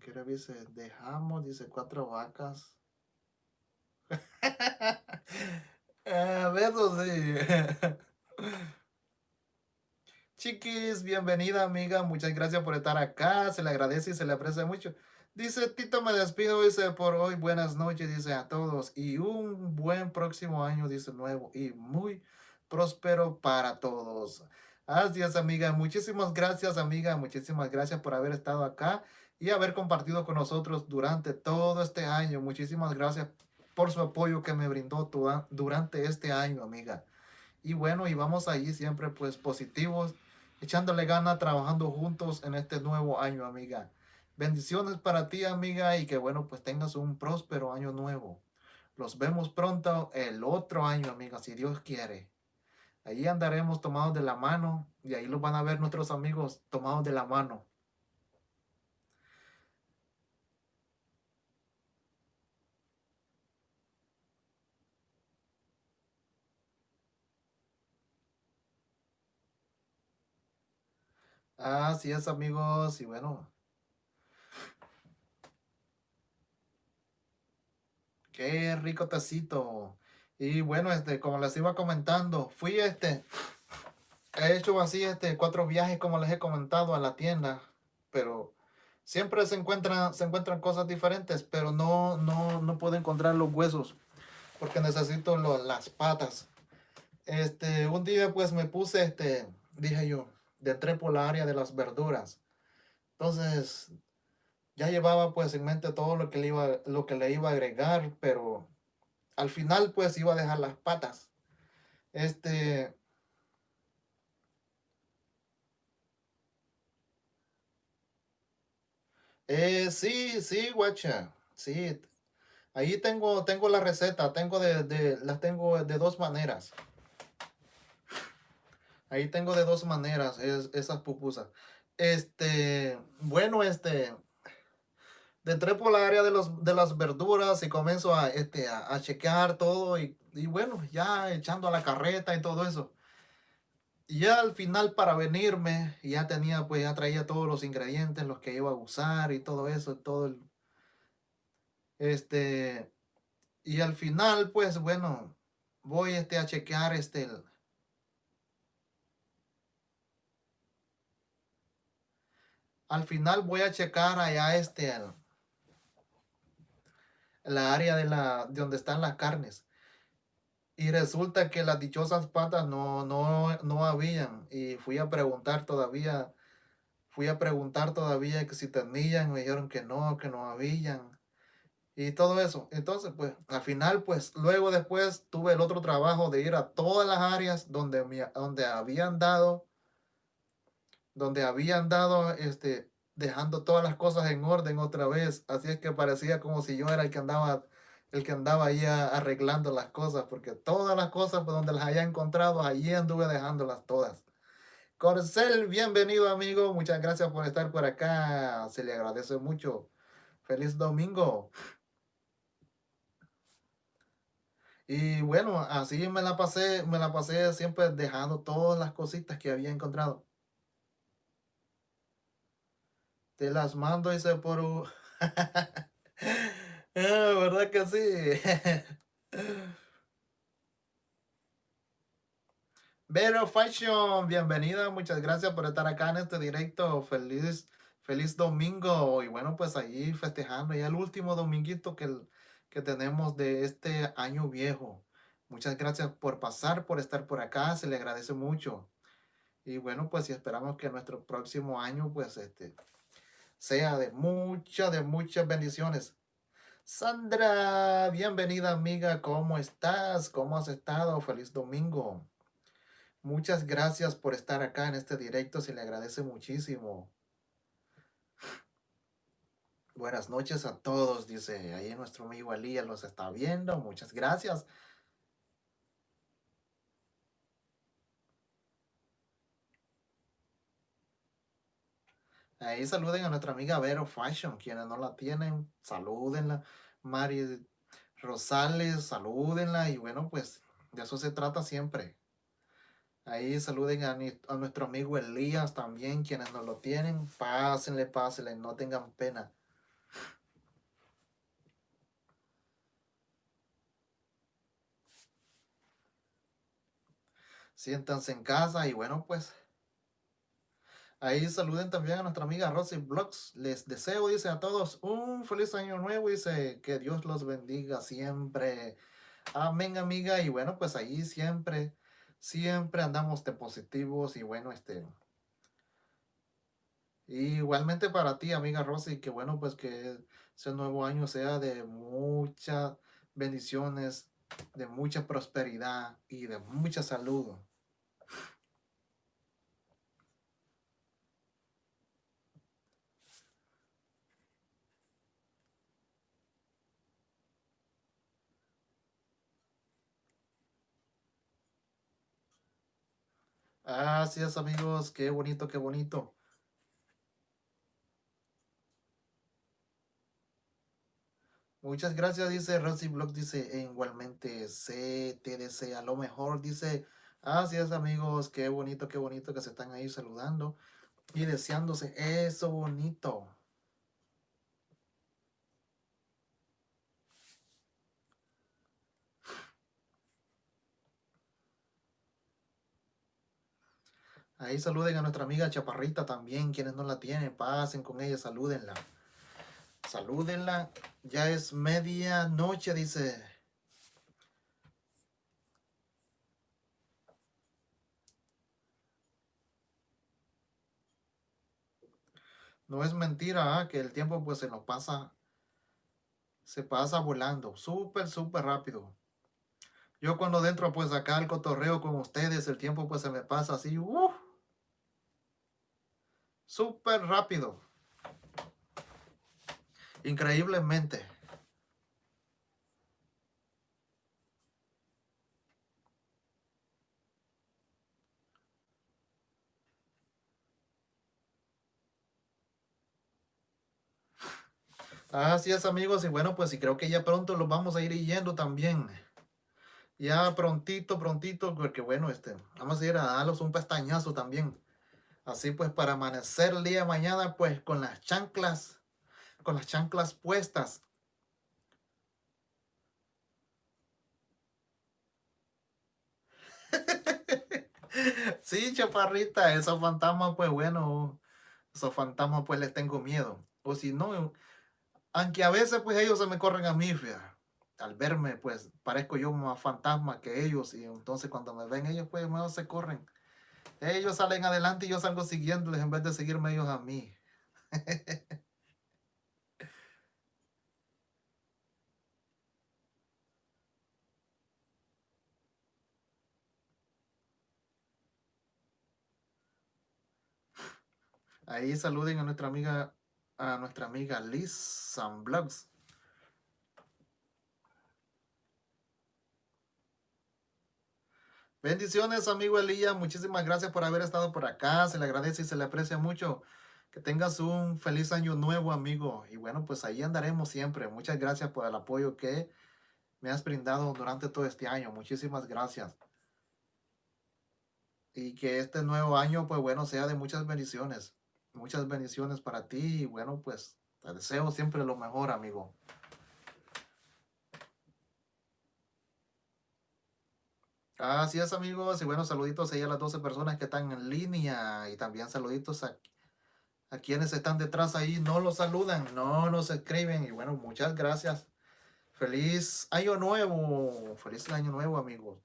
¿qué dice? Dejamos, dice cuatro vacas. a ver, sí. Chiquis, bienvenida amiga, muchas gracias por estar acá, se le agradece y se le aprecia mucho. Dice Tito, me despido, dice por hoy, buenas noches, dice a todos y un buen próximo año, dice nuevo y muy próspero para todos. Así es, amiga. Muchísimas gracias, amiga. Muchísimas gracias por haber estado acá y haber compartido con nosotros durante todo este año. Muchísimas gracias por su apoyo que me brindó durante este año, amiga. Y bueno, y vamos ahí siempre pues positivos, echándole gana, trabajando juntos en este nuevo año, amiga. Bendiciones para ti, amiga, y que bueno, pues tengas un próspero año nuevo. Los vemos pronto el otro año, amiga, si Dios quiere. Ahí andaremos tomados de la mano y ahí los van a ver nuestros amigos tomados de la mano. Así es, amigos, y bueno. Qué rico tecito. Y bueno, este, como les iba comentando, fui este, he hecho así este cuatro viajes como les he comentado a la tienda, pero siempre se encuentran se encuentran cosas diferentes, pero no no no puedo encontrar los huesos porque necesito lo- las patas. Este, un día pues me puse este, dije yo, de entré por la área de las verduras. Entonces, ya llevaba pues en mente todo lo que le iba lo que le iba a agregar, pero al final pues iba a dejar las patas. Este, eh, sí, sí, guacha. Sí, ahí tengo tengo la receta, tengo de, de las tengo de dos maneras. Ahí tengo de dos maneras es, esas pupusas. Este, bueno, este, entré por la área de los de las verduras y comienzo a este a, chequear todo y, y bueno, ya echando a la carreta y todo eso. Y ya al final para venirme, ya tenía, pues ya traía todos los ingredientes, los que iba a usar y todo eso, todo este, y al final, pues bueno, voy este a chequear este, el- al final voy a checar allá este, el- la área de la, de donde están las carnes. Y resulta que las dichosas patas no, no, no habían. Y fui a preguntar todavía, fui a preguntar todavía que si tenían, me dijeron que no, que no habían. y todo eso. Entonces, pues, al final, pues, luego después tuve el otro trabajo de ir a todas las áreas donde, me, donde habían dado, donde habían dado, este, dejando todas las cosas en orden otra vez. Así es que parecía como si yo era el que andaba, el que andaba ahí arreglando las cosas, porque todas las cosas pues, donde las haya encontrado, allí anduve dejándolas todas. Corcel, bienvenido amigo, muchas gracias por estar por acá, se le agradece mucho. Feliz domingo. Y bueno, así me la pasé, me la pasé siempre dejando todas las cositas que había encontrado. Te las mando, dice por... Ah, ¿verdad que sí? Vero Fashion, bienvenida, muchas gracias por estar acá en este directo. Feliz, feliz domingo. Y bueno, pues ahí festejando ya el último dominguito que, que tenemos de este año viejo. Muchas gracias por pasar, por estar por acá, se le agradece mucho. Y bueno, pues y esperamos que nuestro próximo año, pues este, sea de muchas, de muchas bendiciones. Sandra, bienvenida amiga, ¿cómo estás? ¿Cómo has estado? Feliz domingo. Muchas gracias por estar acá en este directo, se le agradece muchísimo. Buenas noches a todos, dice ahí nuestro amigo Elías los está viendo, muchas gracias. Ahí saluden a nuestra amiga Vero Fashion, quienes no la tienen, salúdenla. Mari Rosales, salúdenla y bueno, pues de eso se trata siempre. Ahí saluden a, a nuestro amigo Elías también, quienes no lo tienen, pásenle, pásenle, no tengan pena. Siéntanse en casa y bueno, pues ahí saluden también a nuestra amiga Rosy Blogs. Les deseo, dice a todos, un feliz año nuevo, dice que Dios los bendiga siempre. Amén, amiga. Y bueno, pues ahí siempre, siempre andamos de positivos y bueno, este, igualmente para ti, amiga Rosy, que bueno, pues que ese nuevo año sea de muchas bendiciones, de mucha prosperidad y de mucha salud. Así es, amigos. Qué bonito, qué bonito. Muchas gracias, dice Rosy Block, dice igualmente C, te desea lo mejor, dice, así es amigos, qué bonito, qué bonito que se están ahí saludando y deseándose eso bonito. Ahí saluden a nuestra amiga Chaparrita también, quienes no la tienen, pasen con ella, salúdenla. Salúdenla, ya es medianoche, dice. No es mentira ¿ah? que el tiempo pues se nos pasa, se pasa volando, súper, súper rápido. Yo cuando dentro pues acá el cotorreo con ustedes, el tiempo pues se me pasa así, uh, súper rápido. Increíblemente. Así es amigos y bueno pues y creo que ya pronto los vamos a ir yendo también. Ya prontito, prontito, porque bueno, este, vamos a ir a darlos un pestañazo también. Así pues para amanecer el día de mañana pues con las chanclas, con las chanclas puestas. sí, chaparrita, esos fantasmas pues bueno, esos fantasmas pues les tengo miedo. O si no, aunque a veces pues ellos se me corren a mí, al verme pues parezco yo más fantasma que ellos y entonces cuando me ven ellos pues se corren. Ellos salen adelante y yo salgo siguiéndoles en vez de seguirme ellos a mí. Ahí saluden a nuestra amiga, a nuestra amiga Liz Sunblogs. Bendiciones, amigo Elías. Muchísimas gracias por haber estado por acá. Se le agradece y se le aprecia mucho. Que tengas un feliz año nuevo, amigo. Y bueno, pues ahí andaremos siempre. Muchas gracias por el apoyo que me has brindado durante todo este año. Muchísimas gracias. Y que este nuevo año, pues bueno, sea de muchas bendiciones. Muchas bendiciones para ti. Y bueno, pues te deseo siempre lo mejor, amigo. Así es, amigos. Y bueno, saluditos ahí a las 12 personas que están en línea. Y también saluditos a, quienes están detrás ahí. No los saludan, no nos escriben. Y bueno, muchas gracias. Feliz año nuevo. Feliz año nuevo, amigos.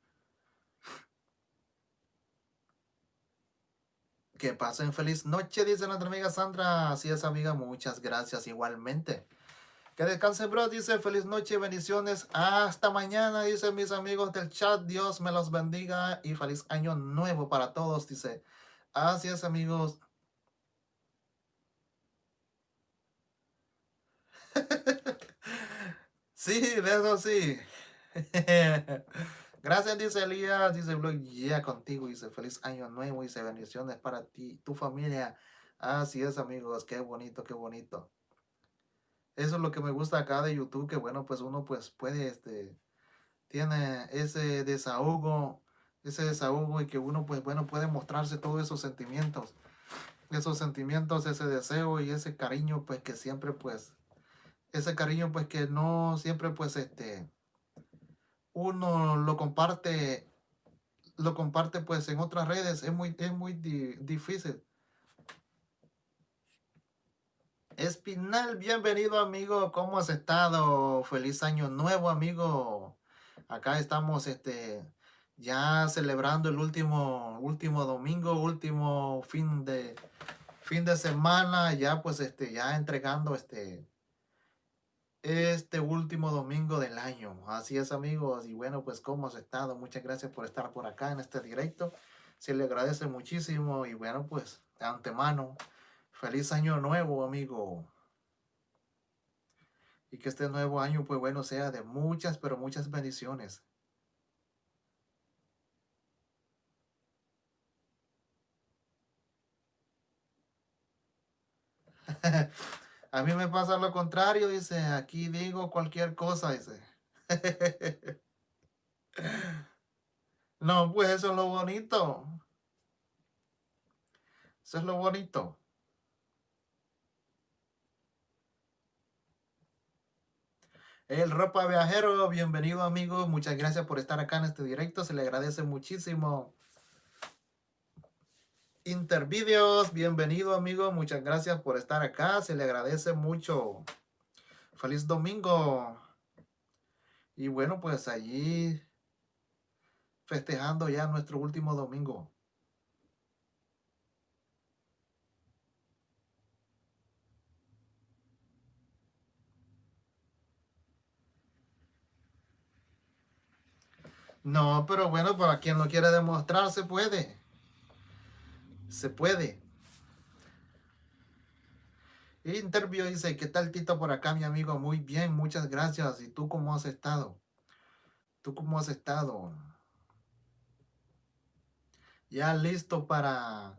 Que pasen feliz noche, dice nuestra amiga Sandra. Así es, amiga. Muchas gracias igualmente. Que descanse, bro. Dice feliz noche, bendiciones. Hasta mañana, dice mis amigos del chat. Dios me los bendiga y feliz año nuevo para todos, dice. Así es, amigos. sí, de eso sí. Gracias, dice Elías, dice Blog, ya contigo, dice feliz año nuevo, dice bendiciones para ti, tu familia. Así es, amigos, qué bonito, qué bonito. Eso es lo que me gusta acá de YouTube, que bueno, pues uno pues puede, este, tiene ese desahogo, ese desahogo y que uno pues bueno puede mostrarse todos esos sentimientos, esos sentimientos, ese deseo y ese cariño pues que siempre pues, ese cariño pues que no siempre pues este, uno lo comparte, lo comparte pues en otras redes, es muy, es muy difícil Espinal, bienvenido amigo, ¿cómo has estado? Feliz año nuevo amigo. Acá estamos este ya celebrando el último último domingo, último fin de fin de semana, ya pues este ya entregando este este último domingo del año. Así es amigos y bueno, pues cómo has estado? Muchas gracias por estar por acá en este directo. Se le agradece muchísimo y bueno, pues de antemano Feliz año nuevo, amigo. Y que este nuevo año, pues bueno, sea de muchas, pero muchas bendiciones. A mí me pasa lo contrario, dice, aquí digo cualquier cosa, dice. No, pues eso es lo bonito. Eso es lo bonito. El Ropa Viajero, bienvenido amigo, muchas gracias por estar acá en este directo, se le agradece muchísimo. Intervideos, bienvenido amigo, muchas gracias por estar acá, se le agradece mucho. Feliz domingo. Y bueno, pues allí festejando ya nuestro último domingo. No, pero bueno, para quien lo quiere demostrar, se puede. Se puede. Interview dice, ¿qué tal Tito por acá, mi amigo? Muy bien, muchas gracias. ¿Y tú cómo has estado? ¿Tú cómo has estado? Ya listo para,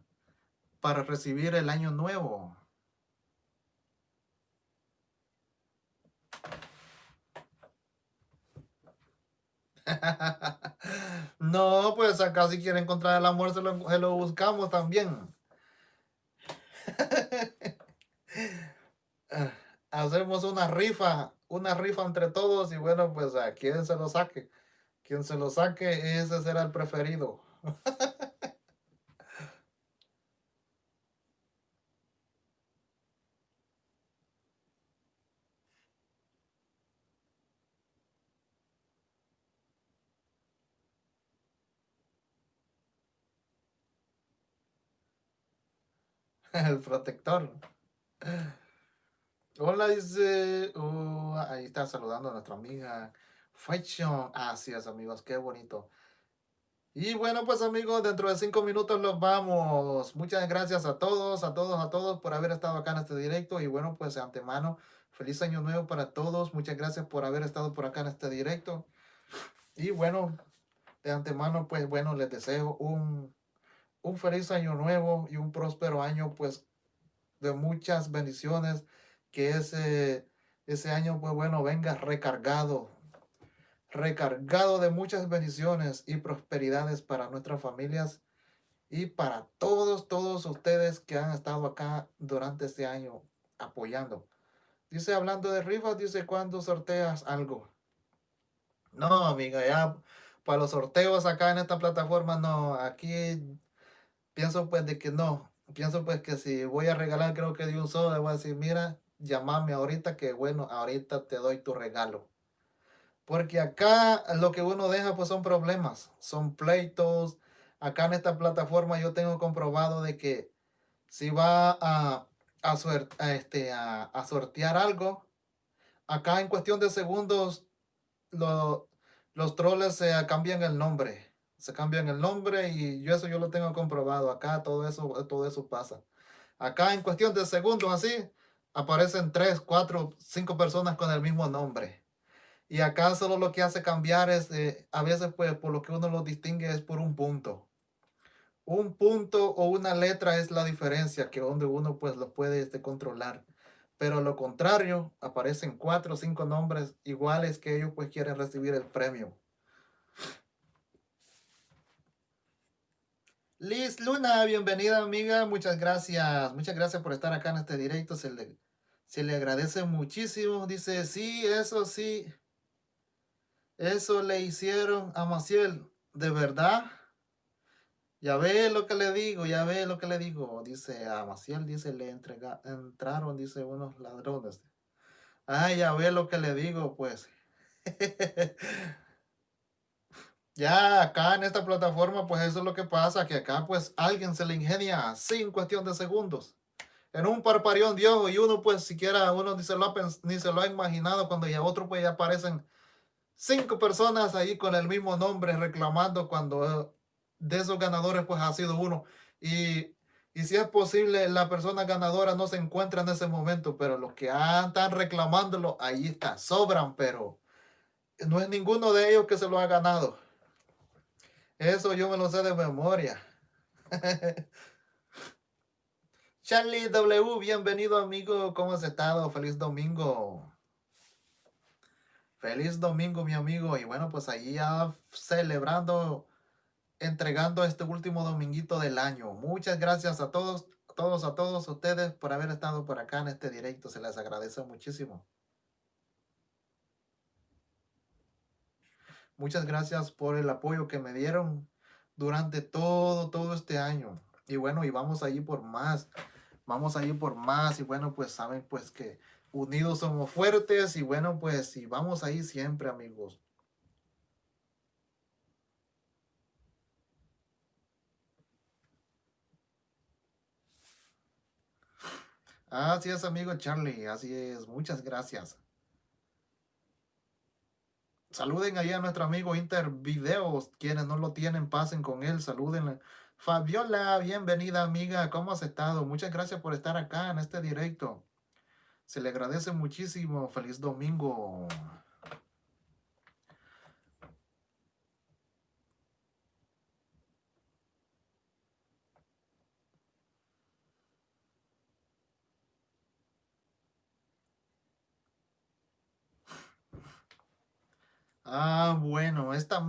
para recibir el año nuevo. no, pues acá si quiere encontrar el amor se lo, buscamos también. Hacemos una rifa, una rifa entre todos y bueno, pues a quien se lo saque. Quien se lo saque, ese será el preferido. el protector. Hola, dice. Uh, ahí está saludando a nuestra amiga Fashion. Así amigos, qué bonito. Y bueno, pues amigos, dentro de cinco minutos los vamos. Muchas gracias a todos, a todos, a todos por haber estado acá en este directo. Y bueno, pues de antemano, feliz año nuevo para todos. Muchas gracias por haber estado por acá en este directo. Y bueno, de antemano, pues bueno, les deseo un un feliz año nuevo y un próspero año, pues, de muchas bendiciones. Que ese, ese año, pues bueno, venga recargado, recargado de muchas bendiciones y prosperidades para nuestras familias y para todos, todos ustedes que han estado acá durante este año apoyando. Dice, hablando de rifas, dice, ¿cuándo sorteas algo? No, amiga, ya para los sorteos acá en esta plataforma, no, aquí pienso pues de que no, pienso pues que si voy a regalar creo que de un solo, le voy a decir, mira, llamame ahorita que bueno, ahorita te doy tu regalo. Porque acá lo que uno deja pues son problemas, son pleitos. Acá en esta plataforma yo tengo comprobado de que si va a, a, este, sortear algo, acá en cuestión de segundos los troles se cambian el nombre se cambian el nombre y yo eso yo lo tengo comprobado. Acá todo eso, todo eso pasa. Acá en cuestión de segundos así, aparecen tres, cuatro, cinco personas con el mismo nombre. Y acá solo lo que hace cambiar es, eh, a veces pues por lo que uno lo distingue es por un punto. Un punto o una letra es la diferencia que donde uno pues lo puede este, controlar. Pero lo contrario, aparecen cuatro o cinco nombres iguales que ellos pues quieren recibir el premio. Liz Luna, bienvenida amiga, muchas gracias, muchas gracias por estar acá en este directo, se le, se le agradece muchísimo, dice, sí, eso sí, eso le hicieron a Maciel, ¿de verdad? Ya ve lo que le digo, ya ve lo que le digo, dice a Maciel, dice, le entrega, entraron, dice, unos ladrones. Ay, ya ve lo que le digo, pues. Ya acá en esta plataforma, pues eso es lo que pasa, que acá pues alguien se le ingenia así en cuestión de segundos. En un parpareón de ojo y uno pues siquiera, uno ni se lo ha, ni se lo ha imaginado cuando ya otro pues ya aparecen cinco personas ahí con el mismo nombre reclamando cuando de esos ganadores pues ha sido uno. Y, y si es posible, la persona ganadora no se encuentra en ese momento, pero los que están reclamándolo, ahí está, sobran, pero no es ninguno de ellos que se lo ha ganado. Eso yo me lo sé de memoria. Charlie W, bienvenido amigo, ¿cómo has estado? Feliz domingo. Feliz domingo, mi amigo. Y bueno, pues ahí ya celebrando, entregando este último dominguito del año. Muchas gracias a todos, a todos, a todos ustedes por haber estado por acá en este directo. Se les agradece muchísimo. Muchas gracias por el apoyo que me dieron durante todo, todo este año. Y bueno, y vamos a ir por más. Vamos a ir por más. Y bueno, pues saben pues que unidos somos fuertes. Y bueno, pues y vamos a ir siempre, amigos. Así es, amigo Charlie. Así es. Muchas gracias. Saluden ahí a nuestro amigo Intervideos. Quienes no lo tienen, pasen con él. Saluden. Fabiola, bienvenida amiga. ¿Cómo has estado? Muchas gracias por estar acá en este directo. Se le agradece muchísimo. Feliz domingo. Ah, bueno, esta,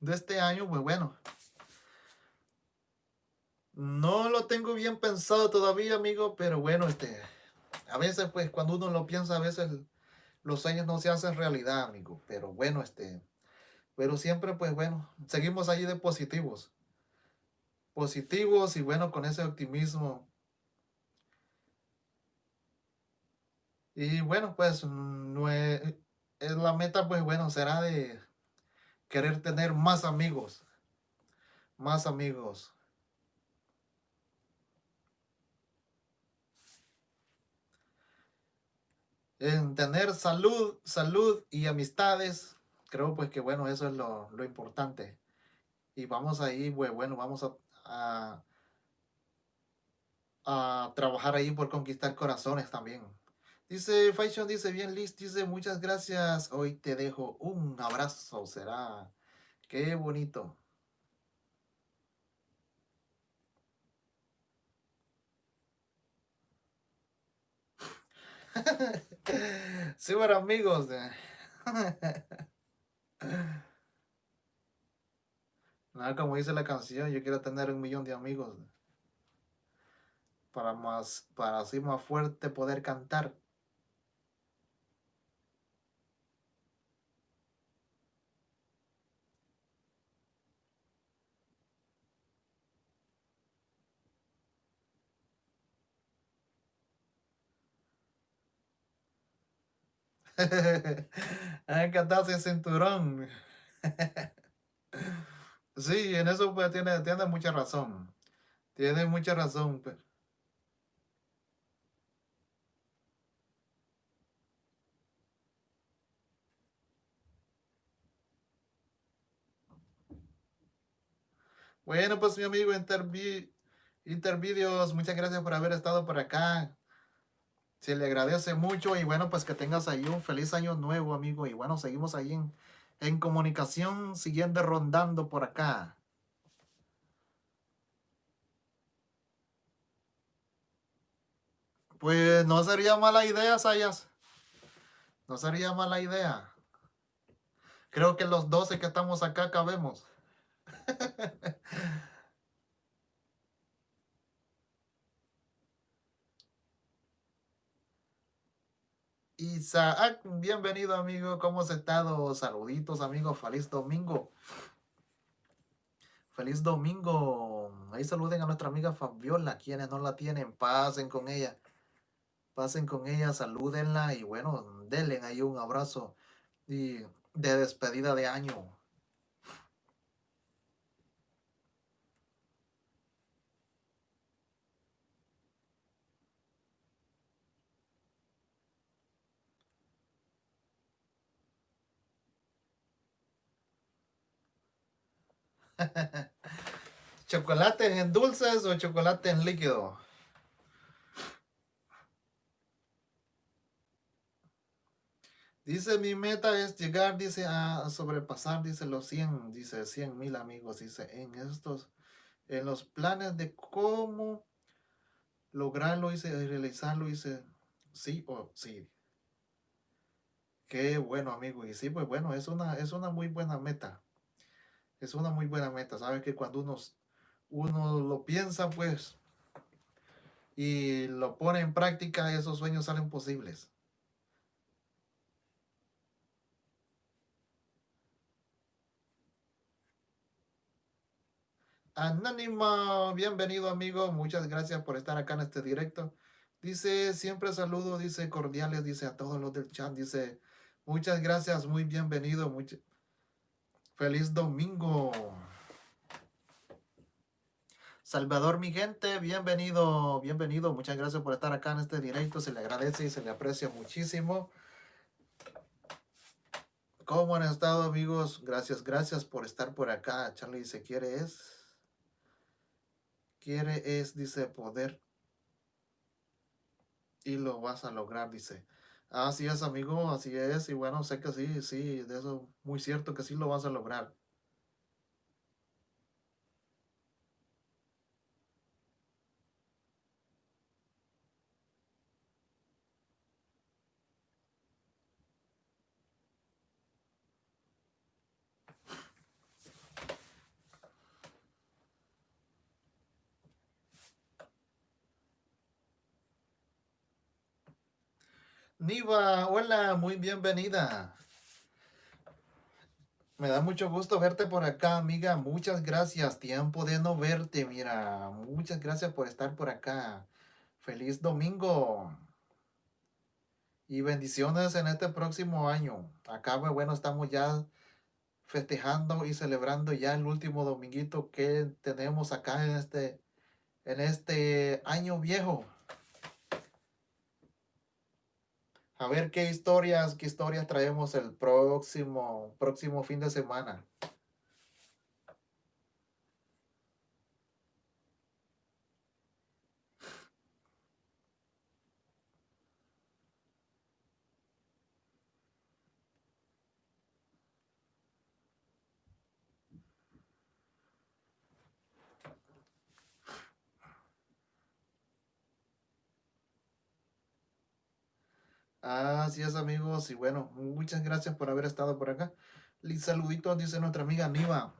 de este año, pues bueno. No lo tengo bien pensado todavía, amigo, pero bueno, este, a veces, pues, cuando uno lo piensa, a veces los sueños no se hacen realidad, amigo. Pero bueno, este, pero siempre, pues bueno, seguimos allí de positivos. Positivos y bueno, con ese optimismo. Y bueno, pues, es, la meta, pues bueno, será de querer tener más amigos. Más amigos. En tener salud, salud y amistades. Creo pues que bueno, eso es lo, importante. Y vamos ahí, pues bueno, vamos a, a trabajar ahí por conquistar corazones también. Dice Fashion, dice bien Liz, dice muchas gracias. Hoy te dejo un abrazo, será. Qué bonito. sí, bueno, amigos. Nada, como dice la canción, yo quiero tener un millón de amigos. Para más, para así más fuerte poder cantar. Que atarse cinturón. sí, en eso pues tiene, tiene mucha razón. Tiene mucha razón. Pues. Bueno, pues mi amigo Intervi Intervideos, muchas gracias por haber estado por acá. Se le agradece mucho y bueno, pues que tengas ahí un feliz año nuevo, amigo. Y bueno, seguimos ahí en, en comunicación, siguiendo rondando por acá. Pues no sería mala idea, Sayas. No sería mala idea. Creo que los 12 que estamos acá cabemos. Isaac, bienvenido amigo, ¿cómo has estado? Saluditos amigos, feliz domingo. Feliz domingo. Ahí saluden a nuestra amiga Fabiola, quienes no la tienen, pasen con ella. Pasen con ella, salúdenla y bueno, denle ahí un abrazo y de despedida de año. ¿Chocolate en dulces o chocolate en líquido? Dice, mi meta es llegar, dice, a sobrepasar, dice, los 100, dice, 100 mil amigos, dice, en estos, en los planes de cómo lograrlo, dice, realizarlo, dice, sí o sí. Qué bueno, amigo. Y sí, pues bueno, es una, es una muy buena meta. Es una muy buena meta. Sabes que cuando uno, uno lo piensa, pues, y lo pone en práctica, esos sueños salen posibles. Anónimo, bienvenido amigo, muchas gracias por estar acá en este directo. Dice, siempre saludo, dice cordiales, dice a todos los del chat, dice, muchas gracias, muy bienvenido, feliz domingo. Salvador, mi gente, bienvenido, bienvenido, muchas gracias por estar acá en este directo, se le agradece y se le aprecia muchísimo. ¿Cómo han estado amigos? Gracias, gracias por estar por acá. Charlie dice, ¿quiere es? quiere es, dice, poder y lo vas a lograr, dice. Así es, amigo, así es. Y bueno, sé que sí, sí, de eso muy cierto que sí lo vas a lograr. Hola, muy bienvenida. Me da mucho gusto verte por acá, amiga. Muchas gracias. Tiempo de no verte, mira. Muchas gracias por estar por acá. Feliz domingo. Y bendiciones en este próximo año. Acá, pues, bueno, estamos ya festejando y celebrando ya el último dominguito que tenemos acá en este, en este año viejo. A ver qué historias, qué historias traemos el próximo, próximo fin de semana. Así es, amigos. Y bueno, muchas gracias por haber estado por acá. Y saluditos, dice nuestra amiga Niva.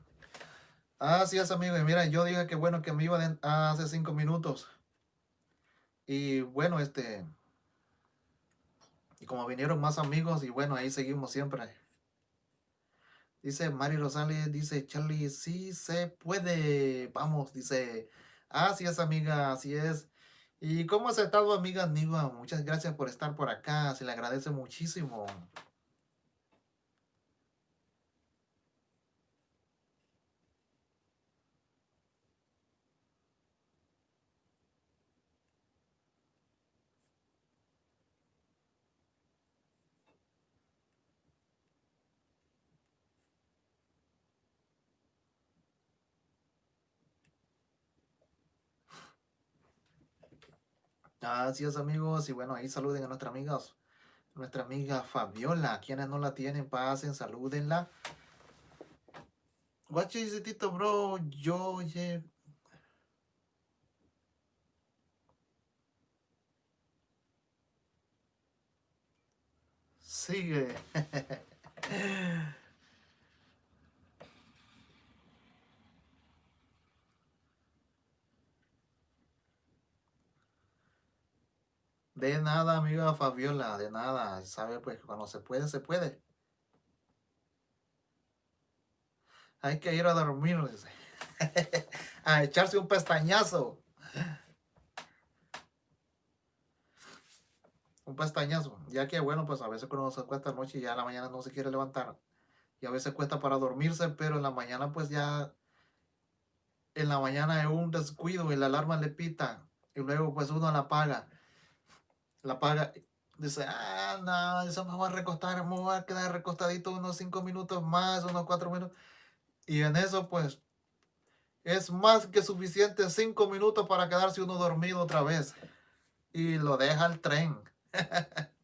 Así es, amigo. Y mira, yo dije que bueno que me iba hace cinco minutos. Y bueno, este... Y como vinieron más amigos, y bueno, ahí seguimos siempre. Dice Mari Rosales, dice Charlie, sí se puede. Vamos, dice. Así es, amiga, así es. ¿Y cómo has estado, amiga Niva? Muchas gracias por estar por acá, se le agradece muchísimo. Así es, amigos. Y bueno, ahí saluden a nuestra amiga, nuestra amiga Fabiola. Quienes no la tienen, pasen, salúdenla. What is Tito, bro? Yo, yeah. Sigue. De nada, amiga Fabiola, de nada. Sabe, pues cuando se puede, se puede. Hay que ir a dormir, a echarse un pestañazo. Un pestañazo. Ya que, bueno, pues a veces cuando se acuesta noche ya a la mañana no se quiere levantar. Y a veces cuesta para dormirse, pero en la mañana pues ya... En la mañana es un descuido y la alarma le pita. Y luego pues uno la apaga la paga, dice, ah, no, eso me va a recostar, me voy a quedar recostadito unos cinco minutos más, unos cuatro minutos. Y en eso, pues, es más que suficiente cinco minutos para quedarse uno dormido otra vez. Y lo deja el tren.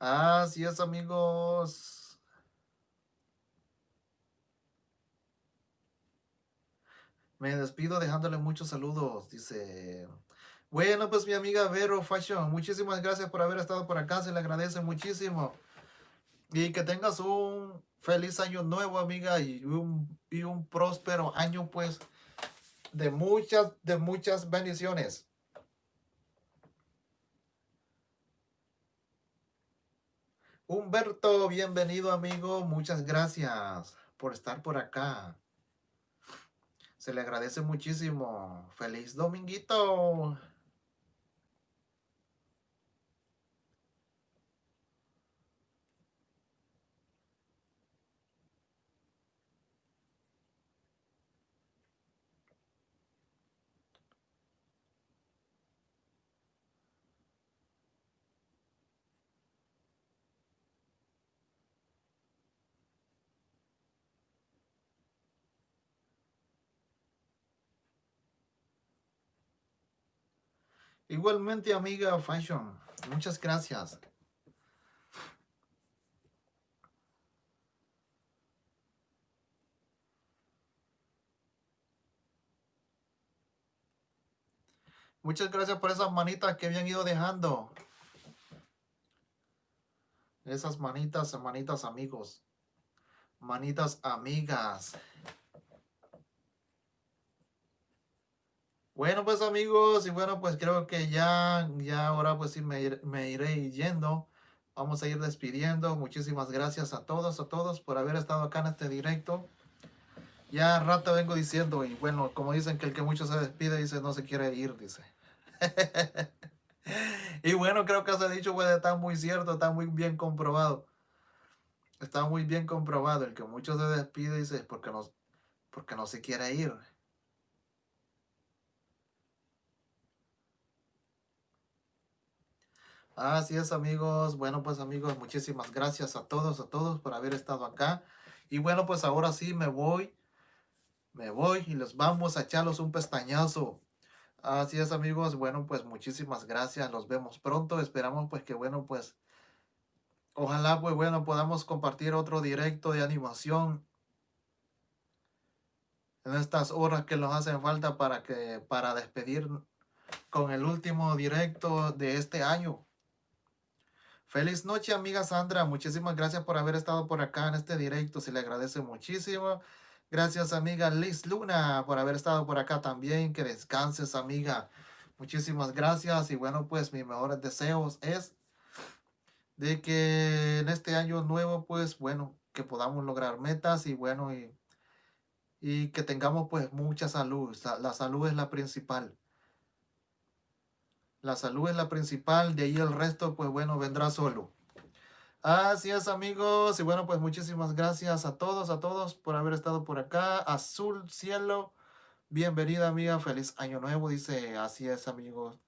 Así es, amigos. Me despido dejándole muchos saludos. Dice, bueno, pues mi amiga Vero Fashion, muchísimas gracias por haber estado por acá. Se le agradece muchísimo. Y que tengas un feliz año nuevo, amiga, y un, y un próspero año, pues, de muchas, de muchas bendiciones. Humberto, bienvenido amigo, muchas gracias por estar por acá. Se le agradece muchísimo. Feliz dominguito. Igualmente, amiga Fashion, muchas gracias. Muchas gracias por esas manitas que habían ido dejando. Esas manitas, manitas amigos. Manitas amigas. Bueno, pues amigos, y bueno, pues creo que ya, ya ahora pues sí me, iré yendo. Vamos a ir despidiendo. Muchísimas gracias a todos, a todos por haber estado acá en este directo. Ya rato vengo diciendo, y bueno, como dicen que el que mucho se despide, dice no se quiere ir, dice. y bueno, creo que ese dicho pues está muy cierto, está muy bien comprobado. Está muy bien comprobado. El que mucho se despide, dice, porque no, porque no se quiere ir. Así es, amigos. Bueno, pues amigos, muchísimas gracias a todos, a todos por haber estado acá. Y bueno, pues ahora sí me voy. Me voy y les vamos a echarlos un pestañazo. Así es, amigos. Bueno, pues muchísimas gracias. Los vemos pronto. Esperamos pues que, bueno, pues ojalá, pues bueno, podamos compartir otro directo de animación en estas horas que nos hacen falta para que para despedir con el último directo de este año. Feliz noche, amiga Sandra. Muchísimas gracias por haber estado por acá en este directo. Se le agradece muchísimo. Gracias, amiga Liz Luna, por haber estado por acá también. Que descanses, amiga. Muchísimas gracias. Y bueno, pues mis mejores deseos es de que en este año nuevo, pues bueno, que podamos lograr metas y bueno, y, y que tengamos pues mucha salud. La salud es la principal. La salud es la principal, de ahí el resto, pues bueno, vendrá solo. Así es, amigos. Y bueno, pues muchísimas gracias a todos, a todos por haber estado por acá. Azul Cielo, bienvenida, amiga. Feliz año nuevo, dice. Así es, amigos.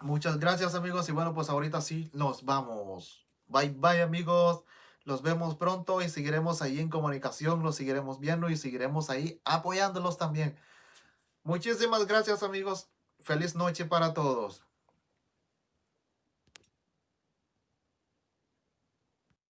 Muchas gracias, amigos. Y bueno, pues ahorita sí nos vamos. Bye, bye, amigos. Los vemos pronto y seguiremos ahí en comunicación. Los seguiremos viendo y seguiremos ahí apoyándolos también. Muchísimas gracias, amigos. Feliz noche para todos.